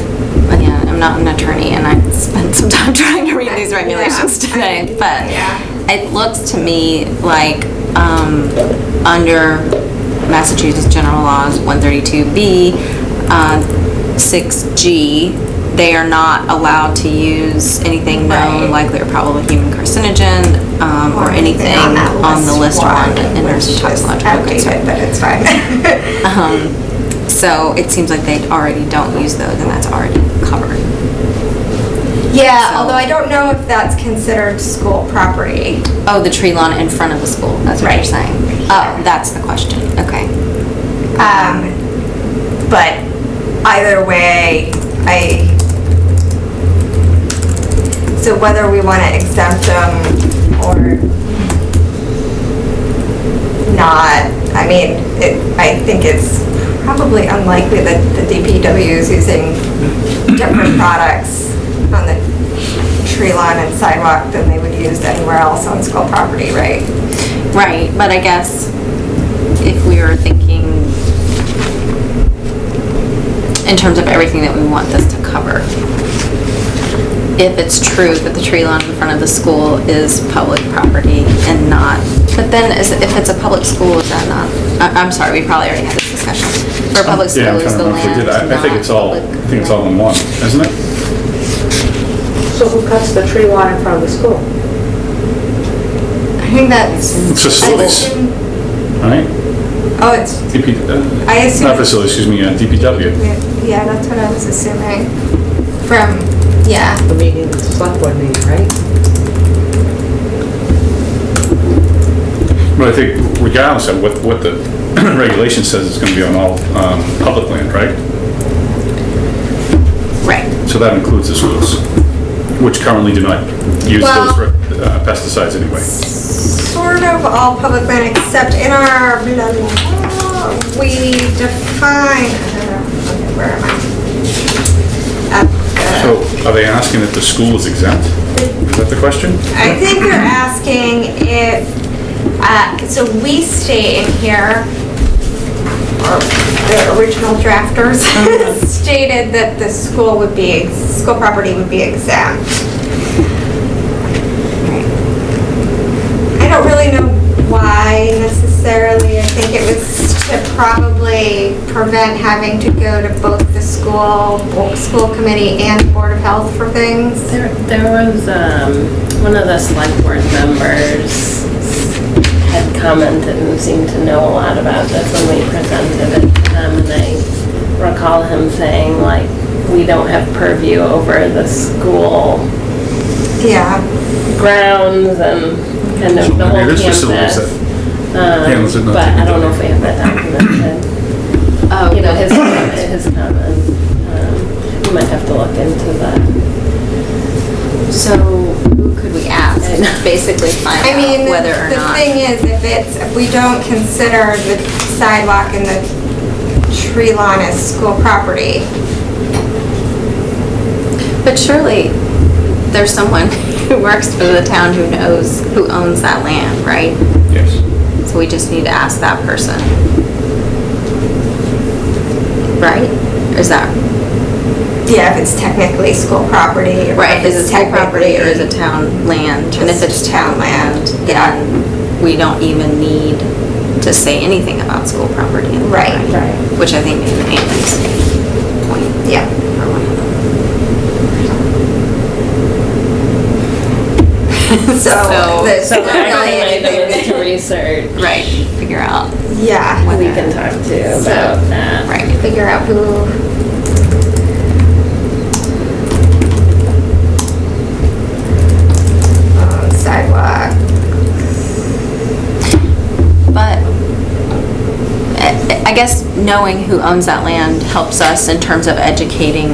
again, I'm not an attorney and I spent some time trying to read these regulations Yeah. today, but Yeah. it looks to me like, um, under Massachusetts General Laws 132B, uh, 6G, they are not allowed to use anything known Right. likely or probable human carcinogen, um, or anything that on the list one, on the inerts toxicological concern. But it's fine. Um, so it seems like they already don't use those and that's already covered. Yeah, So- although I don't know if that's considered school property. Oh, the tree lawn in front of the school, that's what you're saying? Oh, that's the question, okay. Um, but either way, I, so whether we want to exempt them or not, I mean, it, I think it's probably unlikely that the DPW is using different products on the tree lawn and sidewalk than they would use anywhere else on school property, right? Right, but I guess if we were thinking in terms of everything that we want this to cover, if it's true that the tree lawn in front of the school is public property and not, but then is, if it's a public school, is that not, I, I'm sorry, we probably already had this discussion. For a public Yeah, school, I'm is trying to the remember we land did. I I think it's all, I think it's all in one, isn't it? So who cuts the tree line in front of the school? I think that's. Facilities, right? Oh, it's, DP, uh, I assume. not facilities, excuse me, uh, DPW. Yeah, that's what I was assuming from, yeah. The meeting, the select board meeting, right? But I think regardless of what, what the regulation says, it's gonna be on all, um, public land, right? Right. So that includes the schools, which currently do not use Well- those uh, pesticides anyway. Sort of all public land except in our, blah, blah, blah, we define, where am I? So are they asking if the school is exempt? Is that the question? I think they're asking if, uh, so we state in here, or the original drafters stated that the school would be, school property would be exempt. I don't really know why necessarily. I think it was to probably prevent having to go to both the school, school committee and Board of Health for things. There, there was, um, one of the select board members had commented and seemed to know a lot about this when we presented it to them, and I recall him saying, like, we don't have purview over the school Yeah. grounds and kind of the whole it is facilities campus. Yeah, Um, was but I don't know if we have that documented. Oh, You know, his, his comment, um, you might have to look into that. So who could we ask I basically find I mean, out the whether or the not? thing is, if it's, if we don't consider the sidewalk and the tree lawn as school property, But surely, there's someone who works for the town who knows who owns that land, right? Yes. So we just need to ask that person. Right? Is that, Yeah, if it's technically school property. or right, if is it it's school property or is it town land? And if it's town town land, land, yeah. then we don't even need to say anything about school property. in the Right, line, right. Which I think is Anthony's point. Yeah. or one of them. So, the- So not really actually, I anything- need to research. Right, figure out, Yeah. who We can talk to about that. right. Figure out who. Guess knowing who owns that land helps us in terms of educating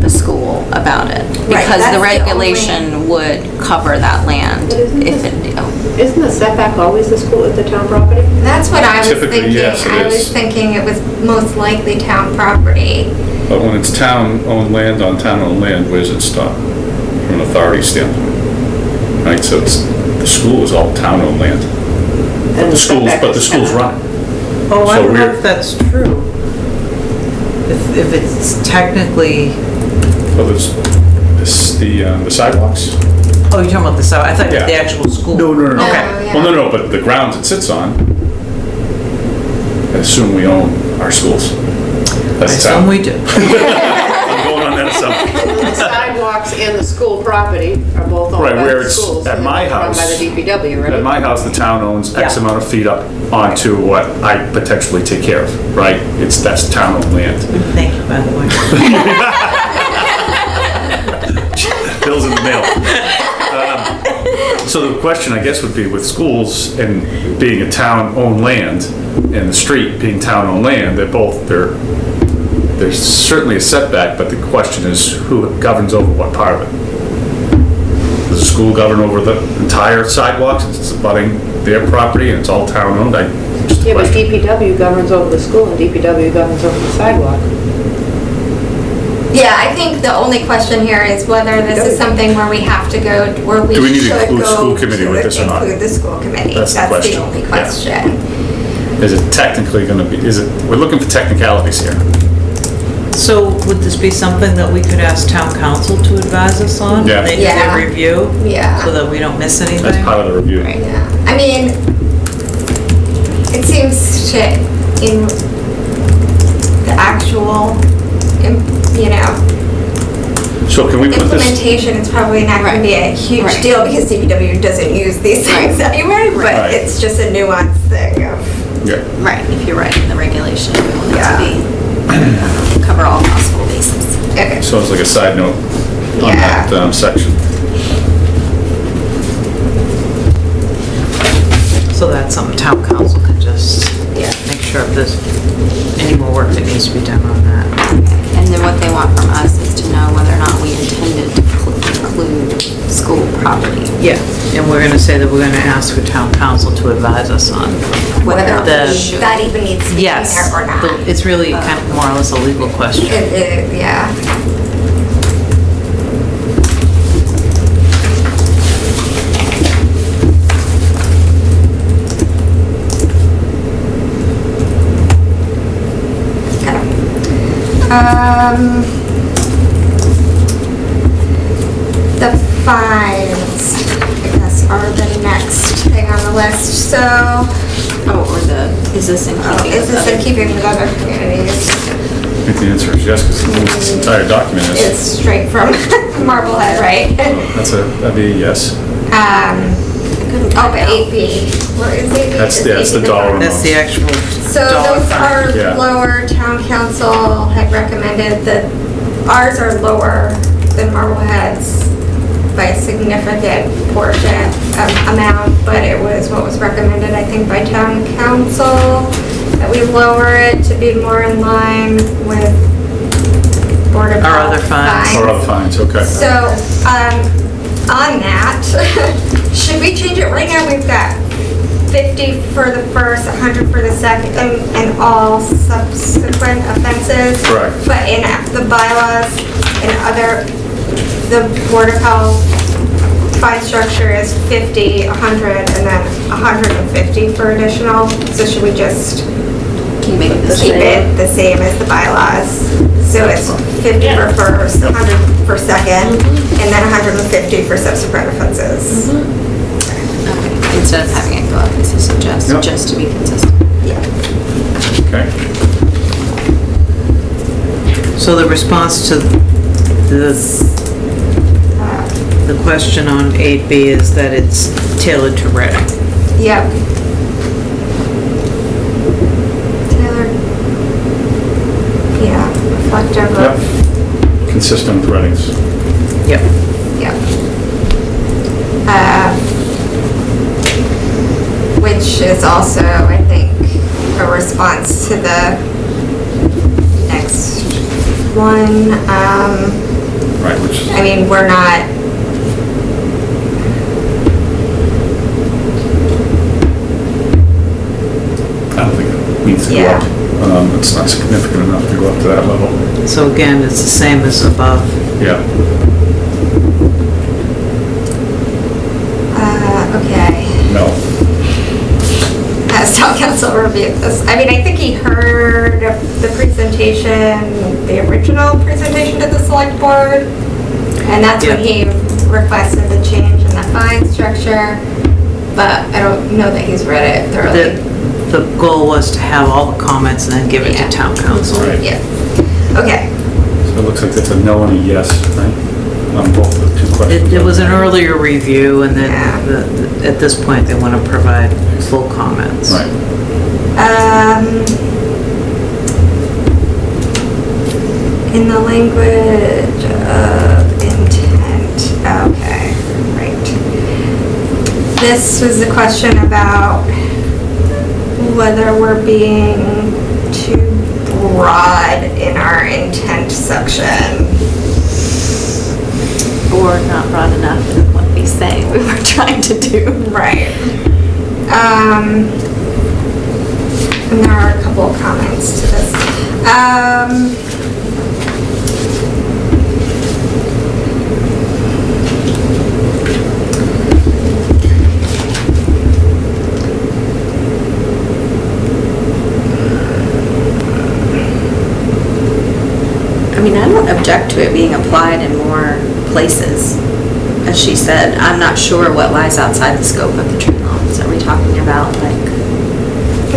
the school about it. Right, Because that's the the regulation would cover that land But isn't if this- it, oh, Isn't the setback always the school, the town property? That's what I was Typically, thinking. yes, it I was thinking it was most likely town property. But when it's town-owned land on town-owned land, where's it stop? From an authority standpoint? Right, so it's, the school is all town-owned land. But And the schools, setback but the schools run it. Oh, I So don't know we're- if that's true. If, if it's technically, Well, there's, this, the, um, the sidewalks? oh, you're talking about the, side- I thought Yeah. the actual school. No, no, no, no. Okay. Well, no, no, but the grounds it sits on, I assume we own our schools. I That's town. assume we do. I'm going on that assumption. The sidewalks and the school property are both owned Right, by where the it's schools. at and my they're Run house. by the DPW, right? At my house, the town owns X Yeah. amount of feet up onto what I potentially take care of, right? It's, that's town-owned land. Thank you, by the way. Bill's in the mail. Um, So the question, I guess, would be with schools and being a town-owned land and the street being town-owned land, they're both, they're, there's certainly a setback, but the question is who governs over what part of it? Does the school govern over the entire sidewalks? It's abutting their property and it's all town-owned? I, just Yeah, but. DPW governs over the school and DPW governs over the sidewalk. Yeah, I think the only question here is whether this is something where we have to go, where we Do we need to should include go school committee to with this or not? Include the school committee. That's the That's the question, only yeah. question. Is it technically gonna be, is it, we're looking for technicalities here. So would this be something that we could ask town counsel to advise us on? Yeah. When they do Yeah. their review? Yeah. So that we don't miss anything? That's part of the review. Right, Yeah, I mean, it seems to, in the actual, im- you know, So can we put this? implementation, it's probably not gonna be a huge Right. deal because DPW doesn't use these things anyway, but Right. But it's just a nuanced thing of, Yeah. Right, if you're writing the regulation, we want it Yeah. to be, cover all possible bases. okay, So it's like a side note on Yeah. that um, section. So that's something town counsel can just yeah. make sure if there's any more work that needs to be done on that. And then what they want from us is to know whether or not we intended to cl- include school property. Yeah, and we're gonna say that we're gonna ask for town counsel to advise us on. Whether The- that even needs to be in Yes, there or not. the- it's really kind of more or less a legal question. It, it, yeah. Um, the fines, I guess, are the next thing on the list, so, Oh, or the, is this in oh, keeping is with this in other? keeping with other communities? I think the answer is yes, because this entire document is. It's straight from Marblehead, right? That's a, that'd be a yes. Um, couldn't oh, find but out. AP, where is AP? That's- Is yeah, that's the AP dollar part? That's the actual So dollar those fine. are Yeah. lower, town counsel had recommended that ours are lower than Marblehead's by a significant portion, um, amount, but it was what was recommended, I think, by town counsel, that we lower it to be more in line with Board of Our Health other fines. Or other fines, okay. so, um, on that, should we change it? Right now, we've got 50 for the first, 100 for the second, and, and all subsequent offenses. Correct. But in the bylaws and other the Board of Health fine structure is 50, 100, and then 150 for additional. So should we just Can you it the keep it the same as the bylaws? So it's 50 for first, 100 for second, and then 150 for subsequent offenses. Mm-hmm. Okay, Instead of having it go up as a suggest, Yep. just to be consistent. Yeah. Okay. So the response to the, the question on 8B is that it's tailored to Reading. Yep. Taylor. Yeah, reflective Yep. Consistent with Reading's. Yep. yep. Uh, Which is also, I think, a response to the next one. Um, Right, which I mean, we're not, I don't think it needs to go Yeah. up. Um, It's not significant enough to go up to that level. So again, it's the same as above. Yeah. uh, okay. No. Has town counsel reviewed this? I mean, I think he heard the presentation, the original presentation to the select board. And that's when he requested the change in the fine structure. But I don't know that he's read it thoroughly. the goal was to have all the comments and then give it Yeah. to town counsel. Right. Yeah. Okay. So it looks like that's a no and a yes, right? On both the two questions. It, it was an earlier review and Yeah. then the, the- at this point, they want to provide full comments. Right. Um, in the language of intent, okay, right. This was a question about whether we're being too broad in our intent section. Or not broad enough in what we say we were trying to do. Right. Um, and there are a couple of comments to this. Um, mean, I don't object to it being applied in more places. As she said, I'm not sure what lies outside the scope of the tree lawns. Are we talking about like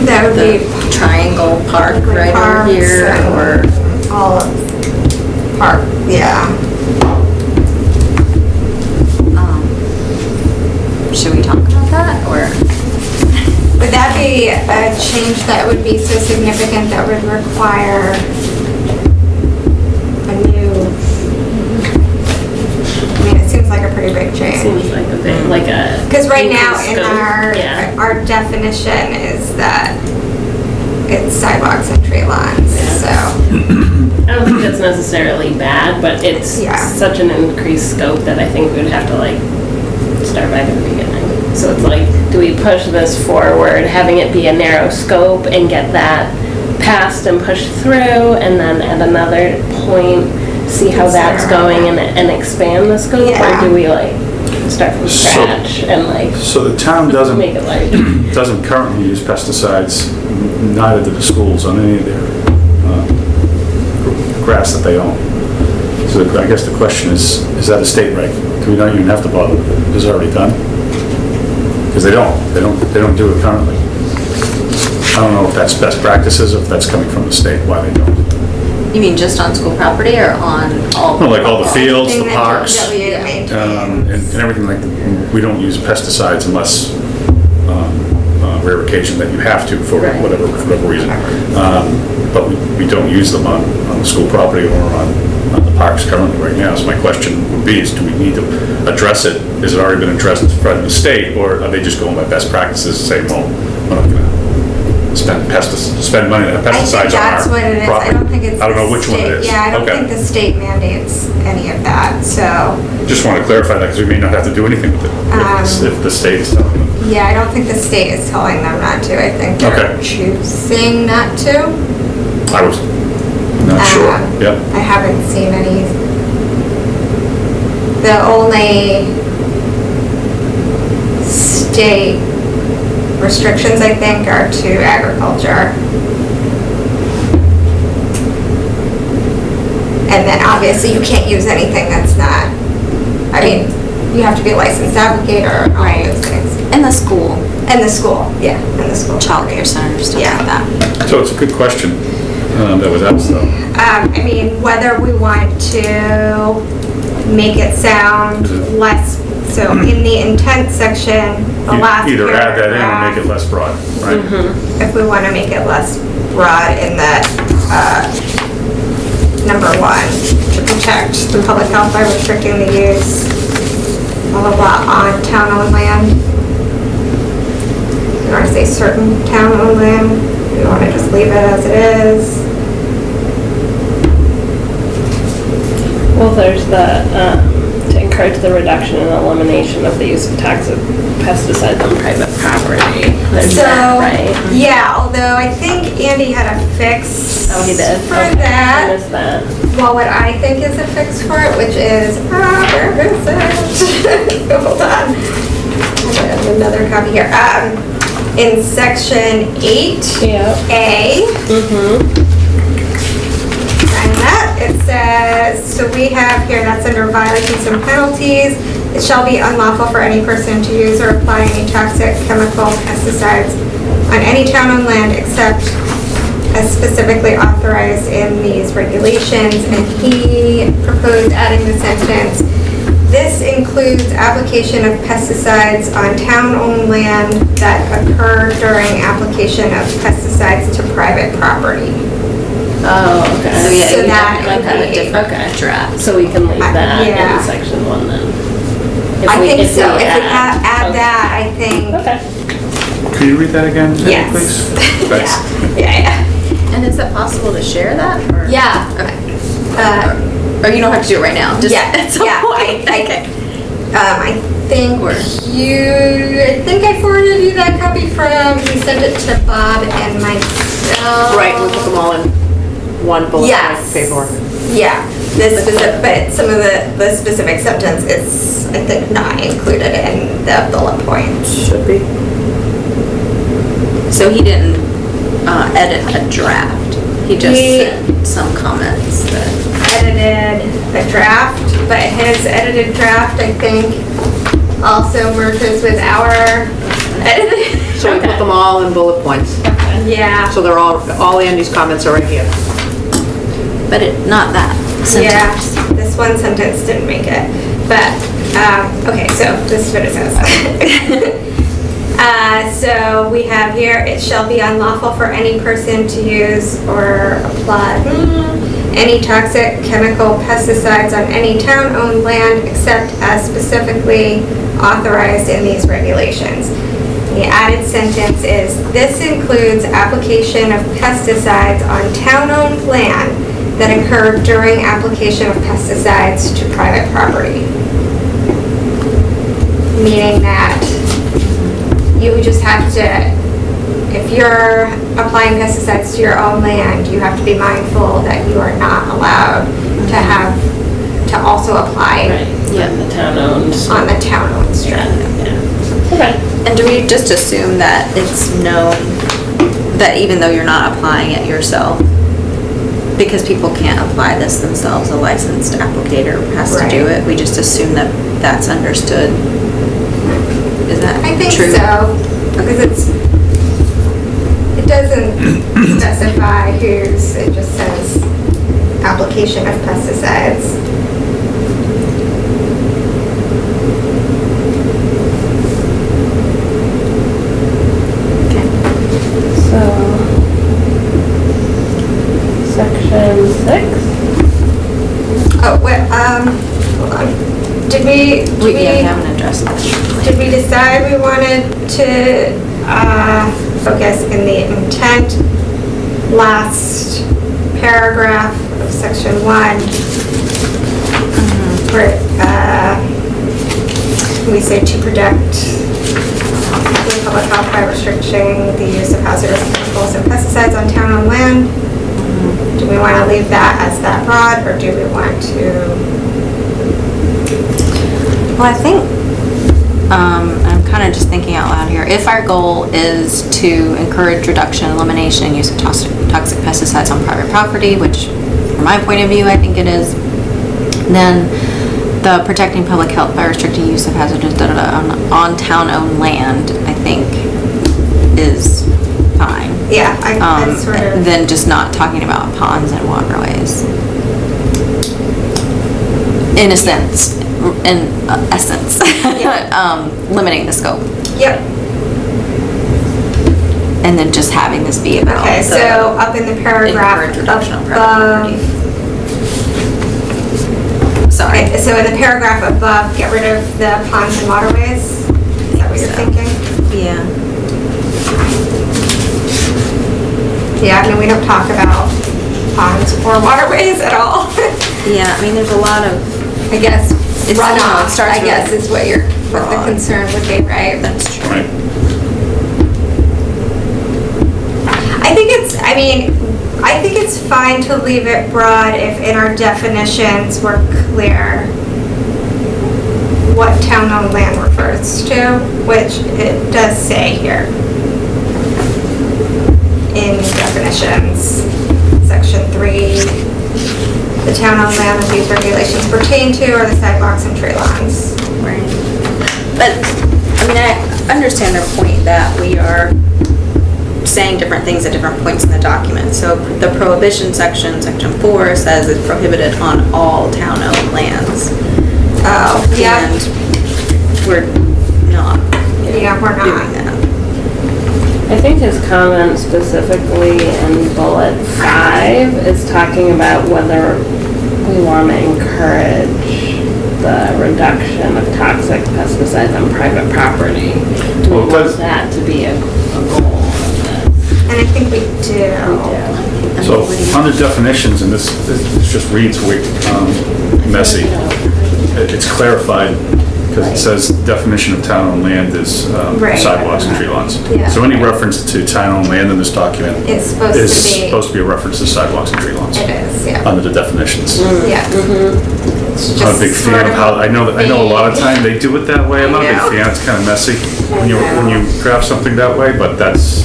that would the be triangle park right over here or? all of park, yeah. um, Should we talk about that or? Would that be a change that would be so significant that would require a new? I mean, it seems like Seems like a bit, like a. Mm-hmm. Because right now in scope. our, Yeah. our definition is that it's sidewalks and tree lawns, so. I don't think that's necessarily bad, but it's Yeah. such an increased scope that I think we'd have to like start back at the beginning. So it's like, do we push this forward, having it be a narrow scope and get that passed and pushed through and then at another point, see how that's going and, and expand the scope? Yeah. Or do we like start from So- scratch and like So the town doesn't, make it like? doesn't currently use pesticides, neither do the schools on any of their uh, grass that they own. So the- I guess the question is, is that a state reg? Do we not even have to bother with it? Is it already done? Because they don't, they don't, they don't do it currently. I don't know if that's best practices, if that's coming from the state, why they don't. You mean just on school property or on all? No, like all the fields, the Thing that parks. DPW maintains. Um, and and everything like, that. we don't use pesticides unless, um, uh, rare occasion that you have to for Right. whatever, whatever reason. Um, But we, we don't use them on, on the school property or on, on the parks currently right now. So my question would be is, do we need to address it? Has it already been addressed in front of the state, or are they just going by best practices, and saying, well, we're not gonna spend pesticides, spend money on I think pesticides on our that's what it is. I property? don't think it's. I don't know which one it state- is. Yeah, I don't Okay. think the state mandates any of that, so, Just want to clarify that, because we may not have to do anything with it, if the- if the state is telling them. yeah, I don't think the state is telling them not to. I think they're Okay. choosing not to. I was not sure, Um, yep. I haven't seen any the only state restrictions, I think, are to agriculture. And then obviously you can't use anything that's not, I mean, you have to be a licensed applicator and all Right. those things. In the school, And the school, yeah, and the school. childcare centers, stuff Yeah. like that. So it's a good question um, that was asked though. Um, I mean, whether we want to make it sound less, so in the intent section, the last Either add that in or make it less broad, right? If we want to make it less broad in that, uh, number one, to protect the public health by restricting the use, blah, blah, blah, on town-owned land. You want to say certain town-owned land, you want to just leave it as it is. Well, there's the, um, to the reduction and elimination of the use of toxic pesticides on private property. There's So, that, right? yeah, although I think Andy had a fix. Oh, he did? For Okay. that. What is that? Well, what I think is a fix for it, which is, ah, where is it? Hold on. I have another copy here. Um, in section eight, Yeah. A, Mm-hmm. It says, so we have here, that's under violations and penalties. It shall be unlawful for any person to use or apply any toxic chemical pesticides on any town-owned land except as specifically authorized in these regulations. And he proposed adding the sentence, this includes application of pesticides on town-owned land that occur during application of pesticides to private property. Oh, So okay. yeah, So we that definitely would have a be- different Okay. draft. So we can leave Uh, that yeah. in section one then? If I we- think we so. If we add- add, add okay. that, I think, Okay. Could you read that again, Jenny, yes. please? Yeah, Thanks. yeah, yeah. And is it possible to share that? or- Yeah. Okay. Uh, Or you don't have to do it right now? just Yeah, at some yeah, point? I- I- Okay. Um, I think Or- you, I think I forwarded you that copy from, he sent it to Bob and myself. Right, we'll put them all in one bullet Yes. point paperwork. Yeah, this specific, but some of the, the specific sentence is, I think, not included in the bullet point. Should be. So he didn't uh, edit a draft? He just He- sent some comments that... edited the draft, but his edited draft, I think, also merges with our edited. So we put them all in bullet points. Yeah, So they're all, all Andy's comments are right here. But it, not that yeah, this one sentence didn't make it, but, um, okay, so this is what it says. Uh, so we have here, it shall be unlawful for any person to use or apply any toxic chemical pesticides on any town-owned land except as specifically authorized in these regulations. The added sentence is, this includes application of pesticides on town-owned land that occur during application of pesticides to private property. Meaning that you just have to, if you're applying pesticides to your own land, you have to be mindful that you are not allowed to mm-hmm. have, to also apply Right, yeah, the town owned. on the town-owned strip. Yeah. Okay. And do we just assume that it's known, that even though you're not applying it yourself, because people can't apply this themselves, a licensed applicator has to do Right. it, we just assume that that's understood? Is that I think true? so, because it's, it doesn't specify who's, it just says application of pesticides. So, section six? Oh, wait, um, hold on. Did we, did We, we haven't addressed that. did we decide we wanted to, uh, focus in the intent last paragraph of section one? Where, uh, we say to protect public health by restricting the use of hazardous chemicals and pesticides on town-owned land. Do we want to leave that as that broad, or do we want to Well, I think, um, I'm kind of just thinking out loud here. If our goal is to encourage reduction, elimination, and use of toxic, toxic pesticides on private property, which from my point of view, I think it is, then the protecting public health by restricting use of hazardous da-da-da on, on town-owned land, I think, is fine. Yeah, I, I Um, sort of. than just not talking about ponds and waterways. In a sense, in uh, essence, um, limiting the scope. Yep. And then just having this be about. Okay, so up in the paragraph Encourage reduction on above. Sorry. Okay, so in the paragraph above, get rid of the ponds and waterways? Is that what you're So. thinking? Yeah. Yeah, I mean, we don't talk about ponds or waterways at all. Yeah, I mean, there's a lot of, I guess It's- no, it runoff, starts I guess, is what your, what the broad. concern would be, right? that's true. Right. I think it's, I mean, I think it's fine to leave it broad if in our definitions we're clear what town-owned land refers to, which it does say here. In definitions, section three, the town-owned land that these regulations pertain to are the sidewalks and tree lawns. Right. But, I mean, I understand their point that we are saying different things at different points in the document. So the prohibition section, section four, says it's prohibited on all town-owned lands. Oh, yeah, And we're not yeah, we're not. That. I think his comment specifically in bullet five is talking about whether we want to encourage the reduction of toxic pesticides on private property. Do we Well, it want does- that to be a, a goal of this? And I think we do. Yeah. So, under definitions, and this, this just reads way, um, messy, it- it's clarified, because it says definition of town-owned land is um, Right. sidewalks and tree lawns. Yeah. So any reference to town-owned land in this document It's supposed is to be. supposed to be a reference to sidewalks and tree lawns, It is, yeah. under the definitions. Yeah. It's I'm not a big just fan sort of how, I know, that I know a lot of time they do it that way, I'm not a I know. big fan, it's kind of messy when you, when you draft something that way, but that's,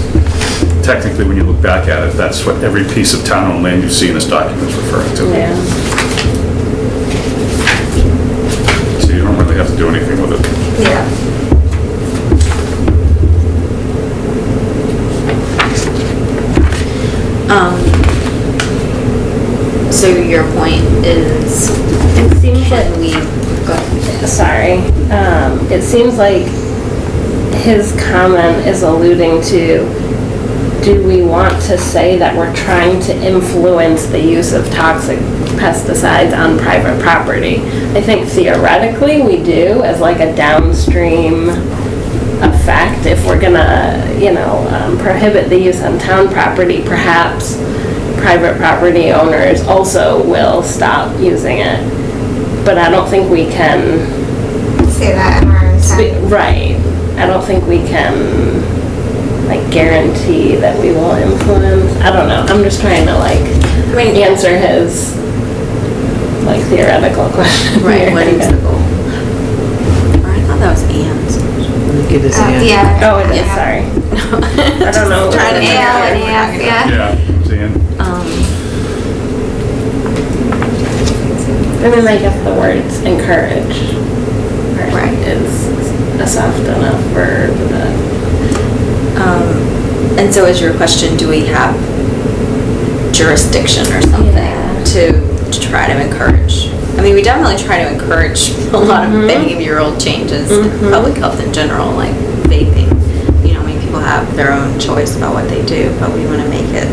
technically, when you look back at it, that's what every piece of town-owned land you see in this document is referring to. Yeah. So don't have to do anything with it. Yeah. Um, so your point is, It seems can like, we, go ahead. sorry, um, it seems like his comment is alluding to, do we want to say that we're trying to influence the use of toxic pesticides on private property? I think theoretically we do as like a downstream effect. If we're gonna, you know, um, prohibit the use on town property, perhaps private property owners also will stop using it. But I don't think we can Say that in our Right. I don't think we can, like, guarantee that we will influence. I don't know. I'm just trying to, like, I mean- answer his, like, theoretical question. right, here, what I is the guess. goal? Or I thought that was Ann's. Give this Uh, in. Yeah. Oh, it is, Yeah. sorry. I don't know. Trying to Yeah, and what yeah, yeah. Yeah, seeing, Um, And then I guess the words encourage Right. right, is a soft enough verb that, um, and so is your question, do we have jurisdiction or something Yeah. to, to try to encourage? I mean, we definitely try to encourage a lot of Mhm. behavioral changes in Mhm. public health in general, like vaping. You know, I mean, people have their own choice about what they do, but we want to make it.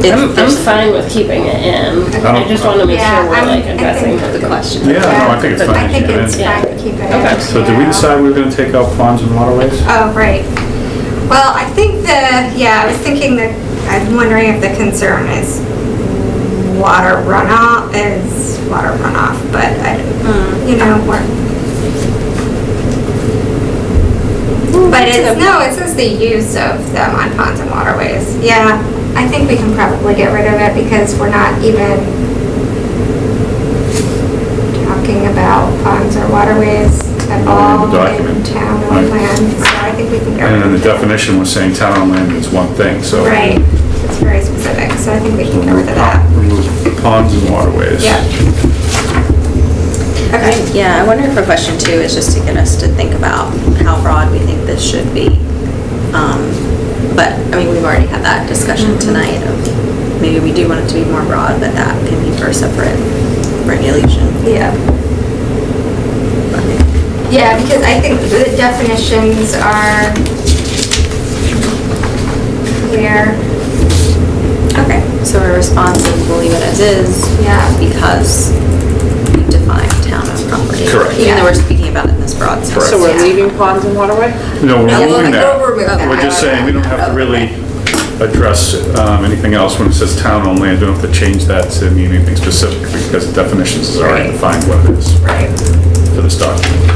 if I'm, I'm fine with keeping it in. I just want to make Yeah, sure we're I'm- like addressing The the question. yeah, no, I think it's fine to think it's fine to keep it in. Okay. So did we decide we were gonna take out ponds and waterways? Oh, right. Well, I think the, yeah, I was thinking that, I'm wondering if the concern is water runoff, is water runoff, but I, Hmm. you know, we're. But it's, no, it says the use of them on ponds and waterways. Yeah, I think we can probably get rid of it because we're not even talking about ponds or waterways at all in document. town or Right. land, so I think we can get And then the definition was saying town on land is one thing, so. Right, it's very specific, so I think we can get rid of that. Remove ponds and waterways. Yeah. Okay, Yeah, I wonder if a question too is just to get us to think about how broad we think this should be. Um, But, I mean, we've already had that discussion tonight of maybe we do want it to be more broad, but that can be for a separate regulation. yeah. Yeah, because I think the definitions are clear. Okay, so our response is we'll leave it as is. Yeah. Because we define town as property. Correct. Even though we're speaking about it in this broad sense. Correct. So we're Yeah. leaving ponds and waterway? No, we're No, we'll- that. we'll remove that. We're just saying, we don't have to really address um, anything else when it says town on land. Don't have to change that to mean anything specific because the definitions is already Right. defined what it is Right. For this document.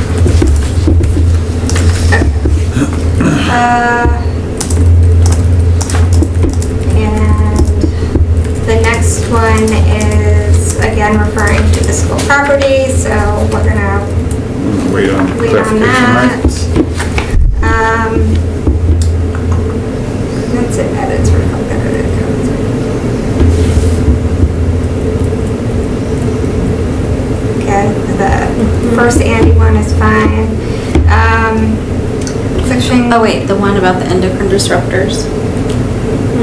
Uh, And the next one is, again, referring to the school property, so we're gonna Wait on wait on clarification, that. right? Um, That's it, edits edited codes. Okay, the first Andy one is fine. Um, Section. Oh, wait, the one about the endocrine disruptors?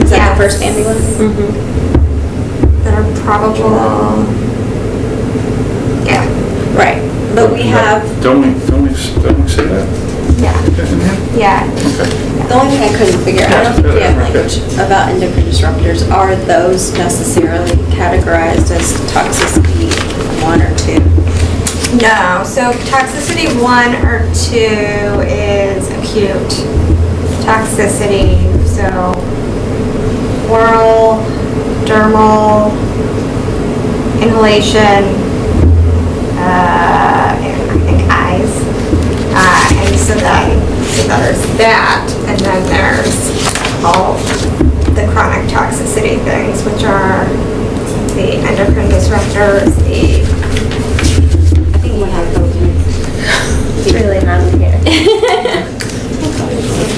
Is that Yes. the first Andy one? Mm -hmm. that are probable. Yeah, Right, but we have, Don't we, don't we, don't we say that yeah, yeah. Okay. the only thing I couldn't figure, I don't think we have language about endocrine disruptors. Are those necessarily categorized as toxicity one or two? No, so toxicity one or two is acute toxicity, so oral, dermal, inhalation, uh, I think eyes. Uh, and so then, there's that, and then there's all the chronic toxicity things, which are the endocrine disruptors, the I think we have those. It's really not here.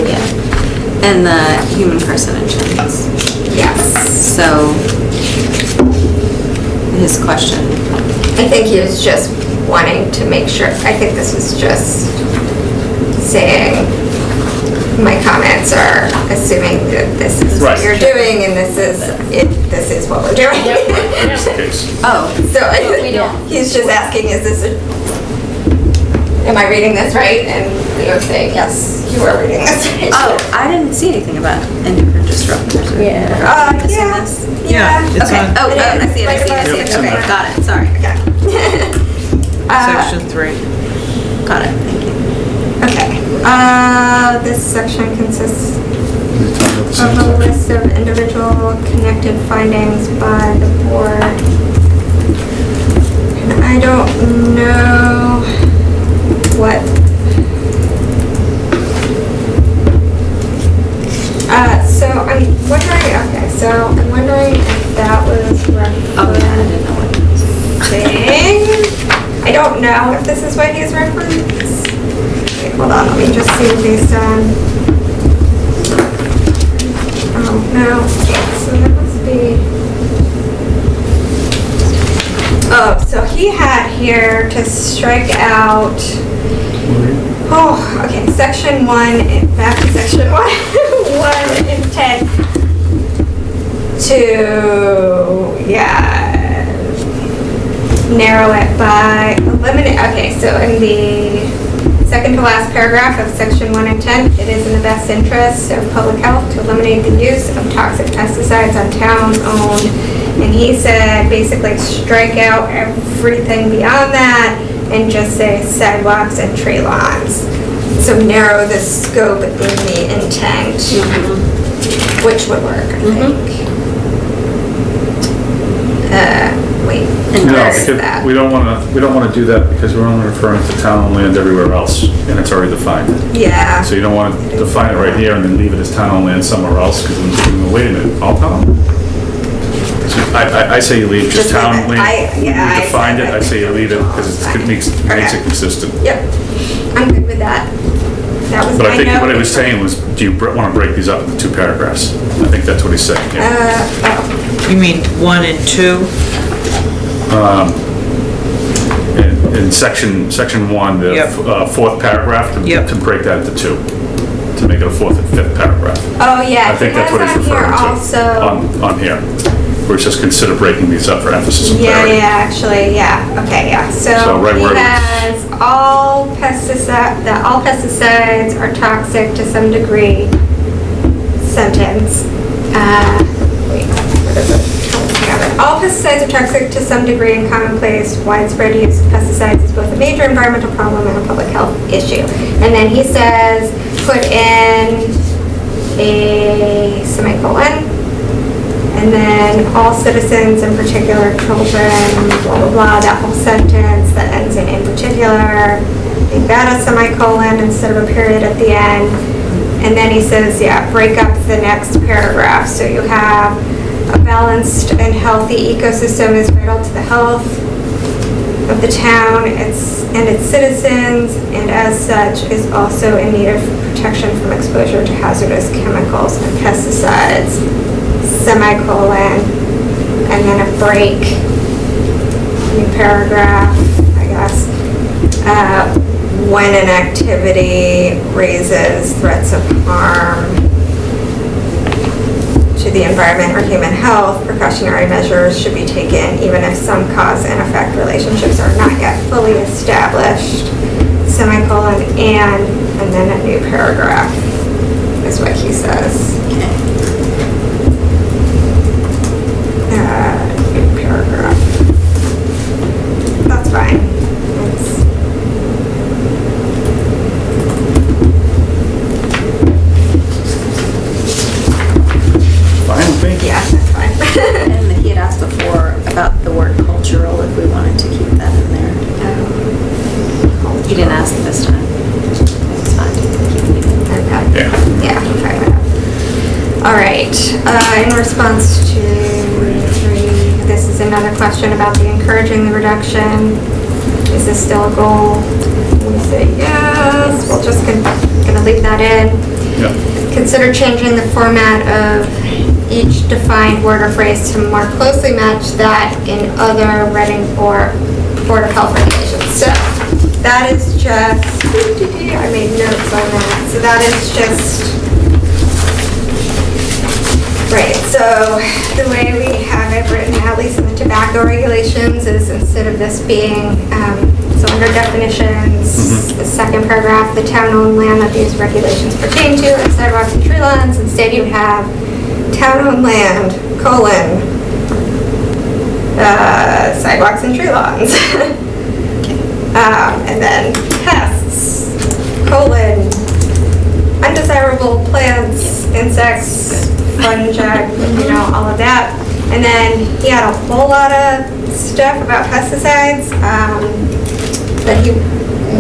Yeah. And the human carcinogens. Yes. So, his question, I think he was just wanting to make sure, I think this was just saying, my comments are assuming that this is what you're doing and this is, it. this is what we're doing. That's the case. oh, So I, he's just asking, is this a, am I reading this right? And Leo saying, yes, you are reading this right. oh, I didn't see anything about endocrine disruptors. Yeah. Uh, Missing yeah, this? Yeah, yeah. it's Okay, on oh, It oh, I see it, I see it, I see it, it's in okay, got it, sorry. Okay. Uh, section three. Got it, thank you. Okay, uh, this section consists You're talking about the same of a list of individual connected findings by the board. And I don't know what. Uh, so I'm wondering, okay, so I'm wondering if that was yeah, I didn't know what referencing. I don't know if this is what he's referenced. Wait, hold on, let me just see he's done. Oh, no, so that must be. Oh, so he had here to strike out, oh, okay, section one, back to section one, one intent to, yeah, narrow it by eliminate, okay, so in the second to last paragraph of section one and ten, it is in the best interest of public health to eliminate the use of toxic pesticides on town-owned. And he said, basically strike out everything beyond that and just say sidewalks and tree lawns. So narrow the scope in the intent, which would work, I think. Uh, wait. No, where's because that? we don't want to, we don't want to do that because we're only referring to town and land everywhere else, and it's already defined. Yeah. So you don't want to define it right here and then leave it as town and land somewhere else, because then, people go, wait a minute, all town? I, I- I say you leave just Just leave town it. land. I- yeah, You I defined it, I say you leave it, because it makes, makes it Okay. consistent. Yep, I'm good with that. That was But I think note. what he was saying was, do you want to break these up into two paragraphs? I think that's what he's saying, yeah. Uh, oh, You mean one and two? In, in section, section one, the Yep. uh, fourth paragraph, to Yep. to break that into two, to make it a fourth and fifth paragraph. oh, yeah. I think that's what he's on here referring to. Also, On, on here, it says consider breaking these up for emphasis and yeah, clarity. yeah, actually, yeah, okay, yeah. So So right he where it was- has all pesticide, that all pesticides are toxic to some degree sentence. Uh, wait, what is it? All pesticides are toxic to some degree and commonplace. Widespread use of pesticides is both a major environmental problem and a public health issue. And then he says, put in a semicolon, and then all citizens, in particular children, blah, blah, blah, that whole sentence that ends in in particular, make that a semicolon instead of a period at the end. And then he says, yeah, break up the next paragraph. So you have a balanced and healthy ecosystem is vital to the health of the town its, and its citizens, and as such is also in need of protection from exposure to hazardous chemicals and pesticides, semicolon, and then a break, new paragraph, I guess. Uh, When an activity raises threats of harm to the environment or human health, precautionary measures should be taken even if some cause and effect relationships are not yet fully established, semicolon, and, and then a new paragraph is what he says. Uh, new paragraph. That's fine. It's- Fine with me? Yeah, that's fine. And he had asked before about the word cultural, if we wanted to keep that in there. He didn't ask this time. It's fine. Okay. Yeah. Yeah, I'm fine. All right, uh, in response to three, this is another question about the encouraging the reduction. Is this still a goal? We say yes, we'll just, con- gonna leave that in. Yeah. Consider changing the format of each defined word or phrase to more closely match that in other Reading or Board of Health regulations. So that is just, I made notes on that. So that is just, right, so the way we have it written, at least in the tobacco regulations, is instead of this being, um, so under definitions, the second paragraph, the town-owned land that these regulations pertain to, and sidewalks and tree lawns, instead you have town-owned land, colon, uh, sidewalks and tree lawns. Um, and then pests, colon, undesirable plants, insects, fungi, you know, all of that. And then he had a whole lot of stuff about pesticides, um, that he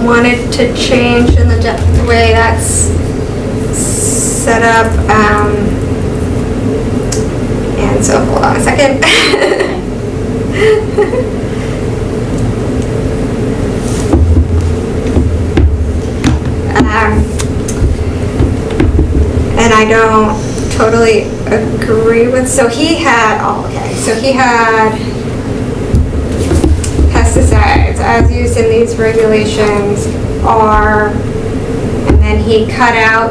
wanted to change in the, the way that's set up, um, and so, hold on a second. Um, and I don't totally agree with, so he had, so he had pesticides as used in these regulations are, and then he cut out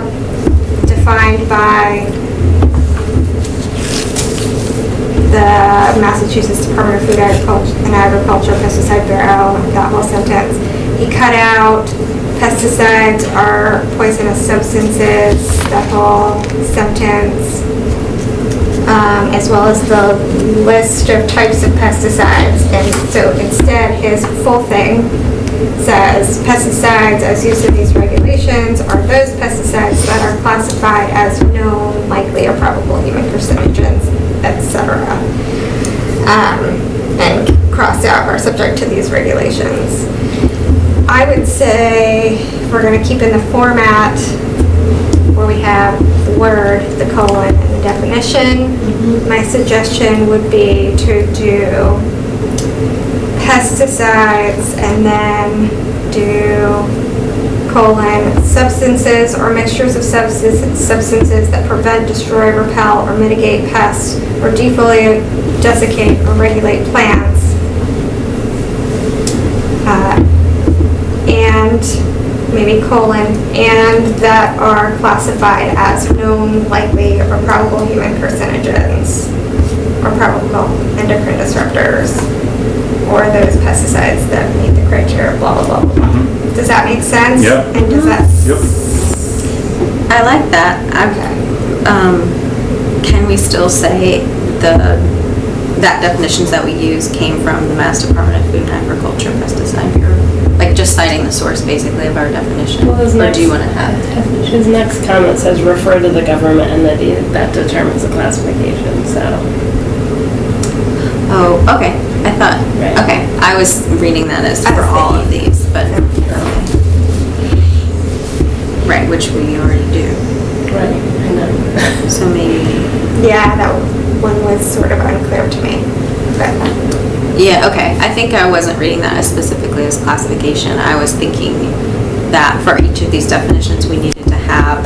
defined by the Massachusetts Department of Food Agriculture and Agriculture Pesticide Bureau, that whole sentence. He cut out pesticides are poisonous substances, that whole sentence, um, as well as the list of types of pesticides. And so instead, his full thing says pesticides as used in these regulations are those pesticides that are classified as known, likely, or probable human carcinogens, etc. Um, and crossed out are subject to these regulations. I would say we're gonna keep in the format where we have the word, the colon, definition. My suggestion would be to do pesticides and then do colon, substances or mixtures of substances, substances that prevent, destroy, repel, or mitigate pests, or defoliate, desiccate, or regulate plants. Uh, And maybe colon, and that are classified as known, likely, or probable human carcinogens, or probable endocrine disruptors, or those pesticides that meet the criteria, blah, blah, blah, blah, blah. Does that make sense? Yeah. And does that? Yep. I like that. Okay. Um, can we still say the, that definitions that we use came from the Mass Department of Food and Agriculture Pesticide Bureau? Like just citing the source basically of our definition? Well, his Or next- do you want to have? His next comment says refer to the government entity that determines the classification, so. Oh, okay. I thought, Right. okay. I was reading that as for was all of these, but, okay. Right, which we already do. Right, I know. So maybe, Yeah, that one was sort of unclear to me, but yeah, okay. I think I wasn't reading that as specifically as classification. I was thinking that for each of these definitions, we needed to have,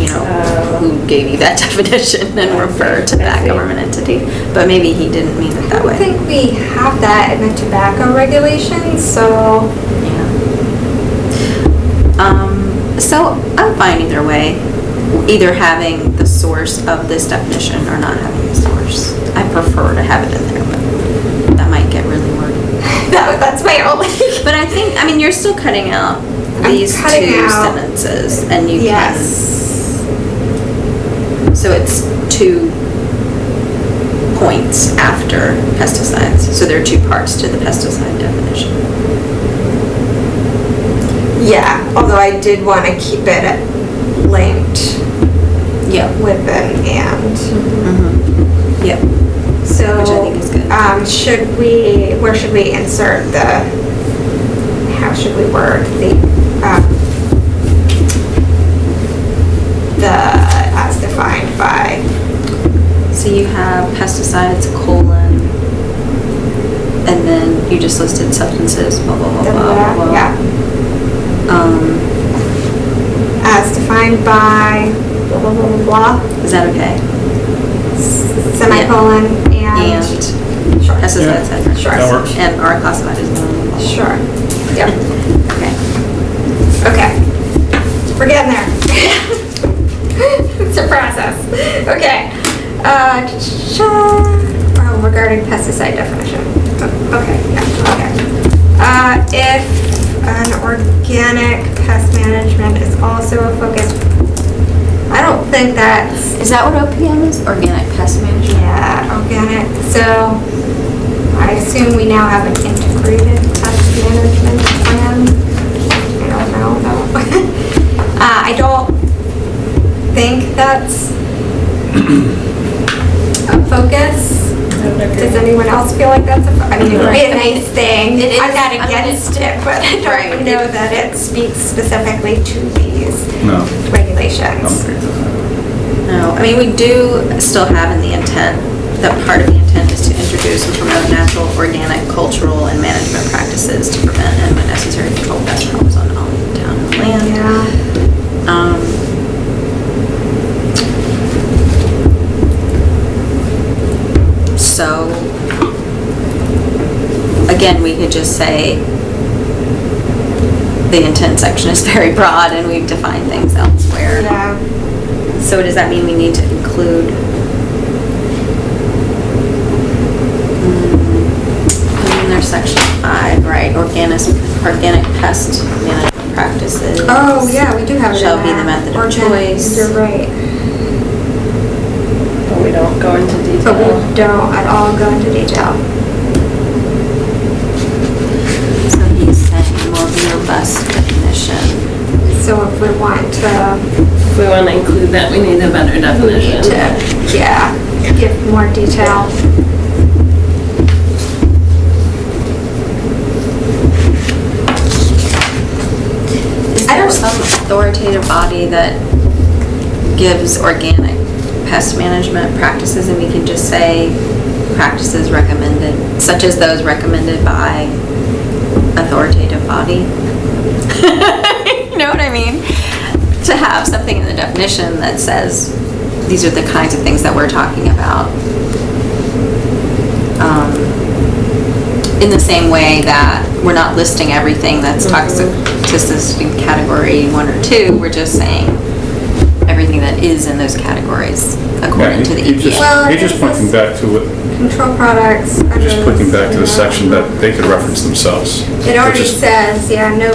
you know, Oh. who gave you that definition and refer to I that government entity. But maybe he didn't mean it I that way. think we have that in the tobacco regulations, so Yeah. Um, so I'm fine either way, either having the source of this definition or not having the source. I prefer to have it in there, but that might get really wordy. that, that's my only. But I think, I mean, you're still cutting out I'm these cutting two out- sentences and you can, Yes. so it's two points after pesticides. So there are two parts to the pesticide definition. Yeah, although I did want to keep it linked Yep. with an and. Mm-hmm. Yep. So. Which I think is. Um, should we, where should we insert the, how should we word the, um, the, as defined by, So you have pesticides, colon, and then you just listed substances, blah, blah, blah, blah, blah, blah. yeah, Um, as defined by, blah, blah, blah, blah, blah, is that okay? semicolon, And and. Sure. pesticides, Yeah. etc. Sure. That works. And are classified as. Sure, Yeah. Okay. okay. We're getting there. It's a process. Okay. Uh, oh, regarding pesticide definition. Okay, yeah, okay. Uh, if an organic pest management is also a focus, I don't think that's, Is that what OPM is? Organic pest management? yeah, organic, so I assume we now have an integrated pest management plan. I don't know though. Uh, I don't think that's a focus. Does anyone else feel like that's a, fo- I mean, it would be a nice thing. It I'm is- not I mean, against it, but I don't know that it speaks specifically to these No, regulations. okay. No, I mean, we do still have in the intent, that part of the intent is to introduce and promote natural, organic, cultural, and management practices to prevent and when necessary control pest problems on all town and land. Yeah. Um, So, again, we could just say the intent section is very broad and we've defined things elsewhere. Yeah. So does that mean we need to include? Mm, In their section five, right, organic, organic pest management practices. Oh, yeah, we do have it in Shall be the there. method of Organic, choice. You're right. But we don't go into But we detail. don't at all go into detail. So he's saying more robust definition. So if we want to, If we want to include that, we need a better definition. to, yeah, give more detail. Authoritative body that gives organic pest management practices, and we can just say practices recommended, such as those recommended by authoritative body. You know what I mean? To have something in the definition that says, these are the kinds of things that we're talking about. Um, In the same way that we're not listing everything that's toxic, toxicity in category one or two, we're just saying everything that is in those categories according to the E He just, EPA. Well, he I just pointing back to it, Control products. under just pointing back to the this, section that they could reference themselves. It already Which is- says, yeah, no,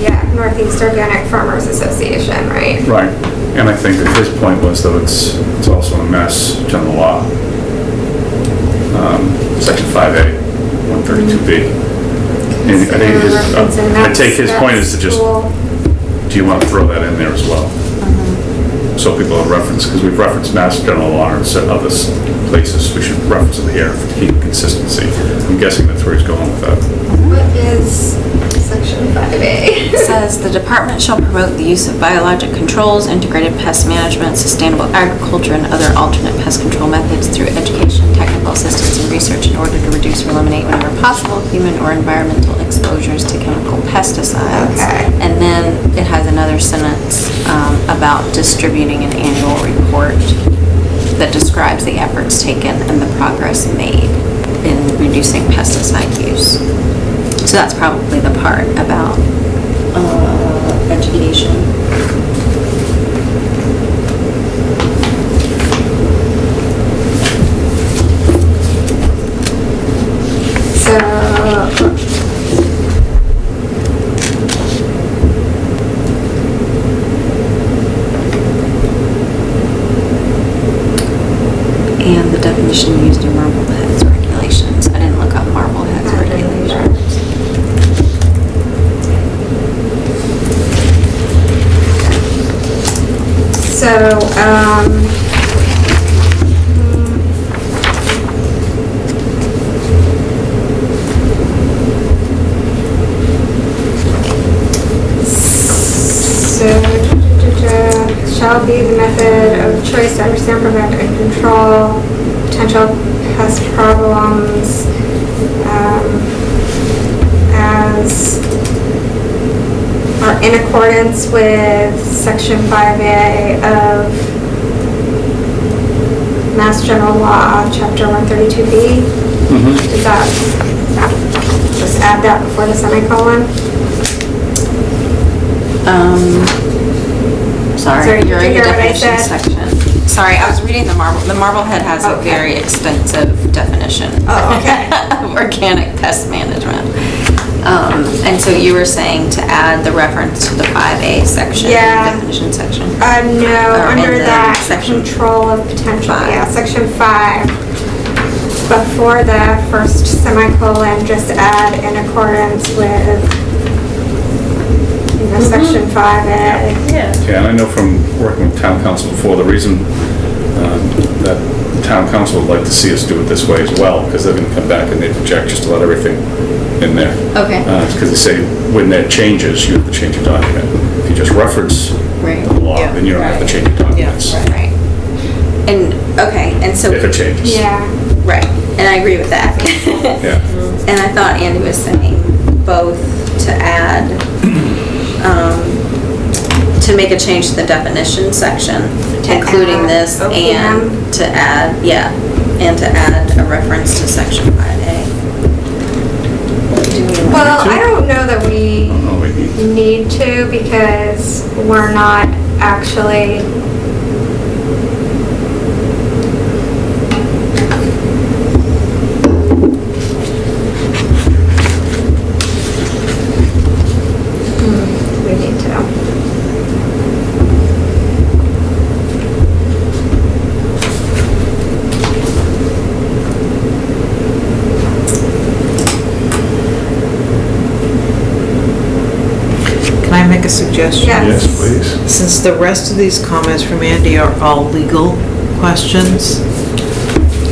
yeah, Northeast Organic Farmers Association, right? Right, and I think that his point was that it's, it's also in Mass General Law. Um, Section 5A, 132B. And I think his, uh, I take his point is to just, do you want to throw that in there as well? So people have reference, because we've referenced Mass General Law and certain other s- places, we should reference it here to keep consistency. I'm guessing that's where he's going with that. What is section 5A? It says, "The department shall promote the use of biologic controls, integrated pest management, sustainable agriculture, and other alternate pest control methods through education, technical assistance, and research in order to reduce or eliminate whenever possible human or environmental exposures to chemical pesticides." Okay. And then it has another sentence um, about distributing an annual report that describes the efforts taken and the progress made in reducing pesticide use. So that's probably the part about uh, education. So, And the definition used potential pest problems, um, as are in accordance with section 5A of Mass General Law, chapter 132B. Is that, just add that before the semicolon? Um, Sorry, sorry, did you're in the hear what I definition section. Sorry, I was reading the Marble, the Marblehead has a Okay. very extensive definition. Oh, okay. of Organic pest management. Um, and so you were saying to add the reference to the 5A section, Yeah. definition section. Uh, no, Or in under the that, section control of potential, five. yeah, section five. Before the first semicolon, just add in accordance with, you know, section five A. Yeah. Yeah, and I know from working with town counsel before, the reason um, that town counsel would like to see us do it this way as well, because they're gonna come back and they project just to let everything in there. Okay. Uh, because they say, when that changes, you have to change your document. If you just reference Right. the law, Yeah. then you don't have to Right. change your documents. Right. And, okay, and so. If it changes. Yeah, Right, and I agree with that. Yeah. And I thought Andy was saying both to add, um, to make a change to the definition section, To including add this, OPM. and to add, yeah, and to add a reference to section 5A. Do we want- well, I don't know that we I don't know, maybe- need to because we're not actually Hmm, we need to. Can I make a suggestion? Yes. Yes, please. Since the rest of these comments from Andy are all legal questions,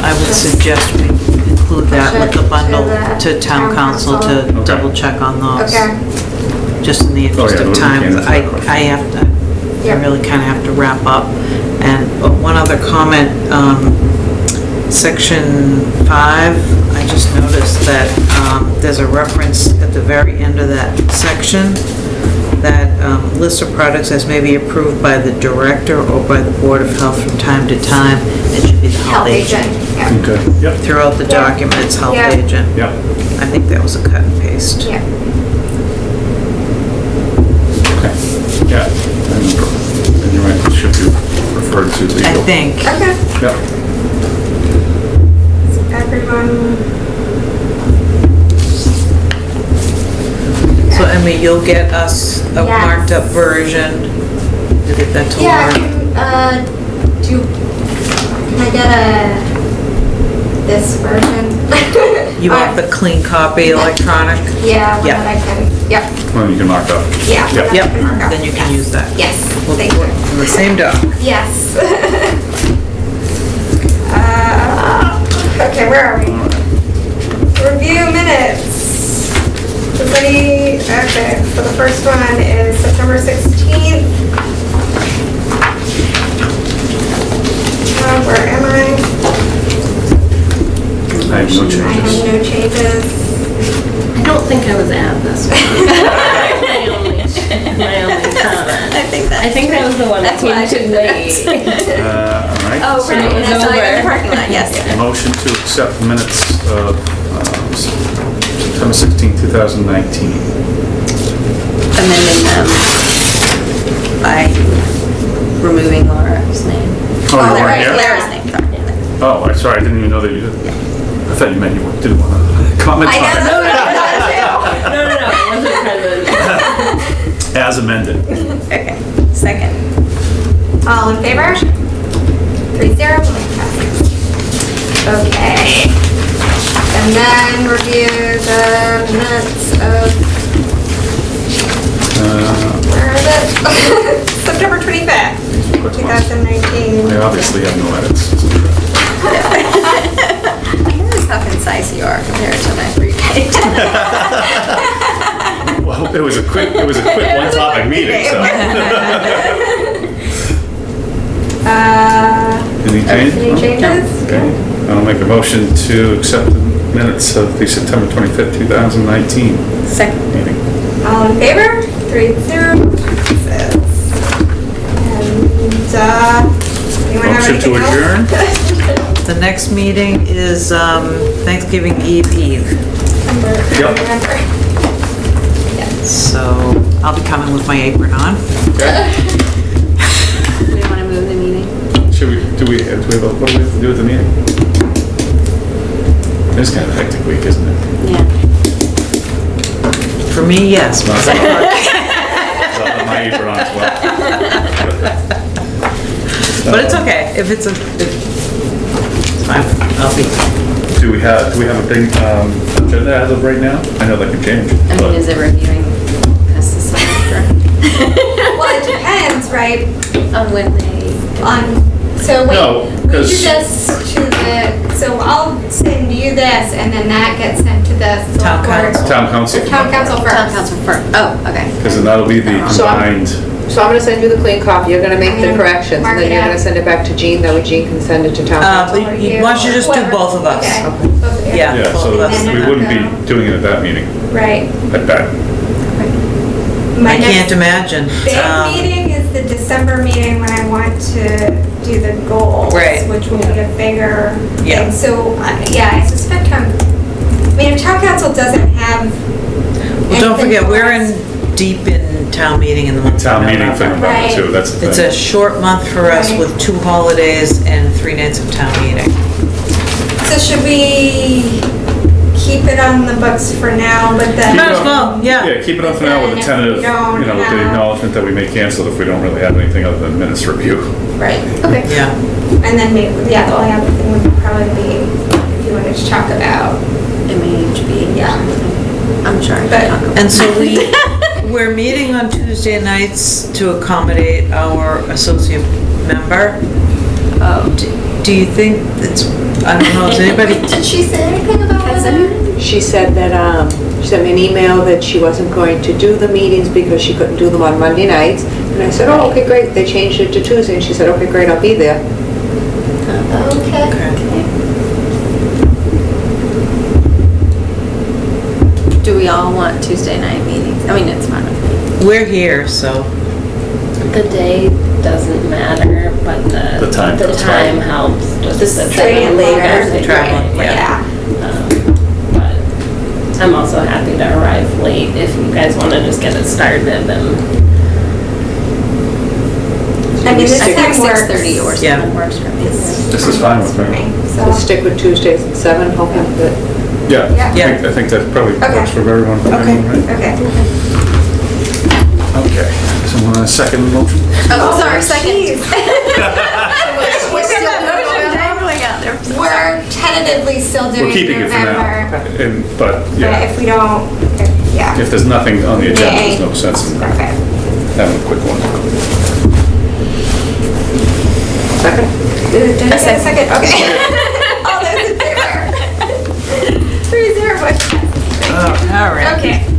I would suggest we include that with the bundle to town counsel to Okay. double check on those. Okay, Just in the interest Oh, yeah, of those are time, candidates, I, of course. I have to, I Yeah. really kind of have to wrap up. And uh, one other comment, um, section five, I just noticed that, um, there's a reference at the very end of that section that, um, list of products as may be approved by the director or by the Board of Health from time to time. It should be the Health agent, yeah. Okay, yep, Throughout the document, it's health Yeah. agent. yep, I think that was a cut and paste. Yeah. okay, yeah. And and you're right, it should be referred to legal. I think. Okay, Yep, so everyone, So Emmy, you'll get us a Yes. marked up version to get that to yeah, Laura. can, uh, do, can I get a, this version? You want the clean copy electronic? Yeah, one Yeah. that I can, yep, well, you can mark up. yeah. one Yep. that I Yep, can mark up. then you can use that. Yes, We'll thank put you. it in the same doc. Yes. Uh, Okay, where are we? Review minutes. Does any, okay, so the first one is September 16th. Uh, Where am I? I have no I have changes. no changes. I don't think I was at this one. My only, my only comment. I think I think I was the one that That's why came too late. Uh, all right. Oh, so right, it was and I in the parking lot, yes. Motion to accept minutes of uh, September 16, 2019. Amending them by removing Laura's name. Oh, you weren't here? Lara. Lara's name. Oh, I'm sorry, I didn't even know that you did. I thought you meant you didn't want to comment on no, no, No, no, no, I wasn't present. it. As amended. Okay, second. All in favor? Three zero. Okay. And then review the minutes of, Uh, where is it? September 25th, quick ones. 2019. I obviously have no edits. I noticed how concise you are compared to my three pages. Well, it was a quick, it was a quick one-topic meeting, so. Uh, Any change? Any changes? Okay, I'll make a motion to accept the minutes of the September 25th, 2019 Second. meeting. all in favor? Three zero, passes. And, uh, anyone have Motion to anything else? The next meeting is um, Thanksgiving Eve Eve, September, Yep. November. so I'll be coming with my apron on. Okay. We want to move the meeting? Should we, do we, do we have, a- what do we have to do with the meeting? It's kind of a hectic week, isn't it? Yeah. For me, yes. Not so hard. So I'll my apron on as well. But it's okay, if it's a, if- it's fine, I'll be, Do we have, do we have a big um, agenda as of right now? I know that can change. I but- mean, is it reviewing past the semester? Well, it depends, right, On when they. on, so wait. No, We do 'cause- this to the, so I'll send you this and then that gets sent to the Town select board. counsel. Town counsel. The town counsel Town first. counsel first. Oh, okay. Because then that'll be the So I'm- combined, So I'm gonna send you the clean copy, you're gonna make the corrections, and then you're gonna send it back to Jean, that way Jean can send it to town uh, counsel. but you- why don't you just do both of us? Okay. Okay. Both of you. Yeah. yeah, so And then we wouldn't be doing it at that meeting, Right. at that. My I can't imagine. big Um, meeting is the December meeting when I want to do the goals. Right. Which will be a bigger Yeah. thing. So, uh, yeah, I suspect town, I mean, if town counsel doesn't have. Well, don't forget, we're in, deep in town meeting in the month of Town meeting for November. November too, that's the It's a short month for us Right. with two holidays and three nights of town meeting. So should we keep it on the books for now, but then? Might as well, yeah. Yeah, keep it on for now with Then a if tentative, we don't you know, with the have- acknowledgement that we may cancel if we don't really have anything other than minutes review. Right, Okay. Yeah. and then maybe, yeah, the only other thing would probably be if you wanted to talk about, MAHB. Yeah. I'm sure I can But- talk about And so we, we're meeting on Tuesday nights to accommodate our associate member. Oh, Do- Do you think it's, I don't know, is anybody, did she say anything about Has that? anyone- She said that, um, she sent me an email that she wasn't going to do the meetings because she couldn't do them on Monday nights, and And I said, oh, okay, great. They changed it to Tuesday, and she said, okay, great, I'll be there. Okay. Do we all want Tuesday night meetings? I mean, it's fine with me. We're here, so. The day doesn't matter, but the. The time The time helps, just Just the stay later. the Travel, yeah. But I'm also happy to arrive late if you guys want to just get it started and I mean, this I think time works. 6:30 or Yeah. something works for me. This is fine with me. So So, stick with Tuesdays at seven, hoping that, Yeah, I Yeah. think, I think that probably Okay. works for everyone. Okay. right? okay. Okay, someone want a second motion? Oh, sorry, oh, second. We're still We're tentatively still doing We're keeping it for now. November. And, but, But yeah, if we don't, if- yeah. if there's nothing on the agenda, there's no sense in Perfect. having a quick one. second? Did did I get a second? Okay. All those in favor? Three zero, motion passes. Oh, all right. Okay.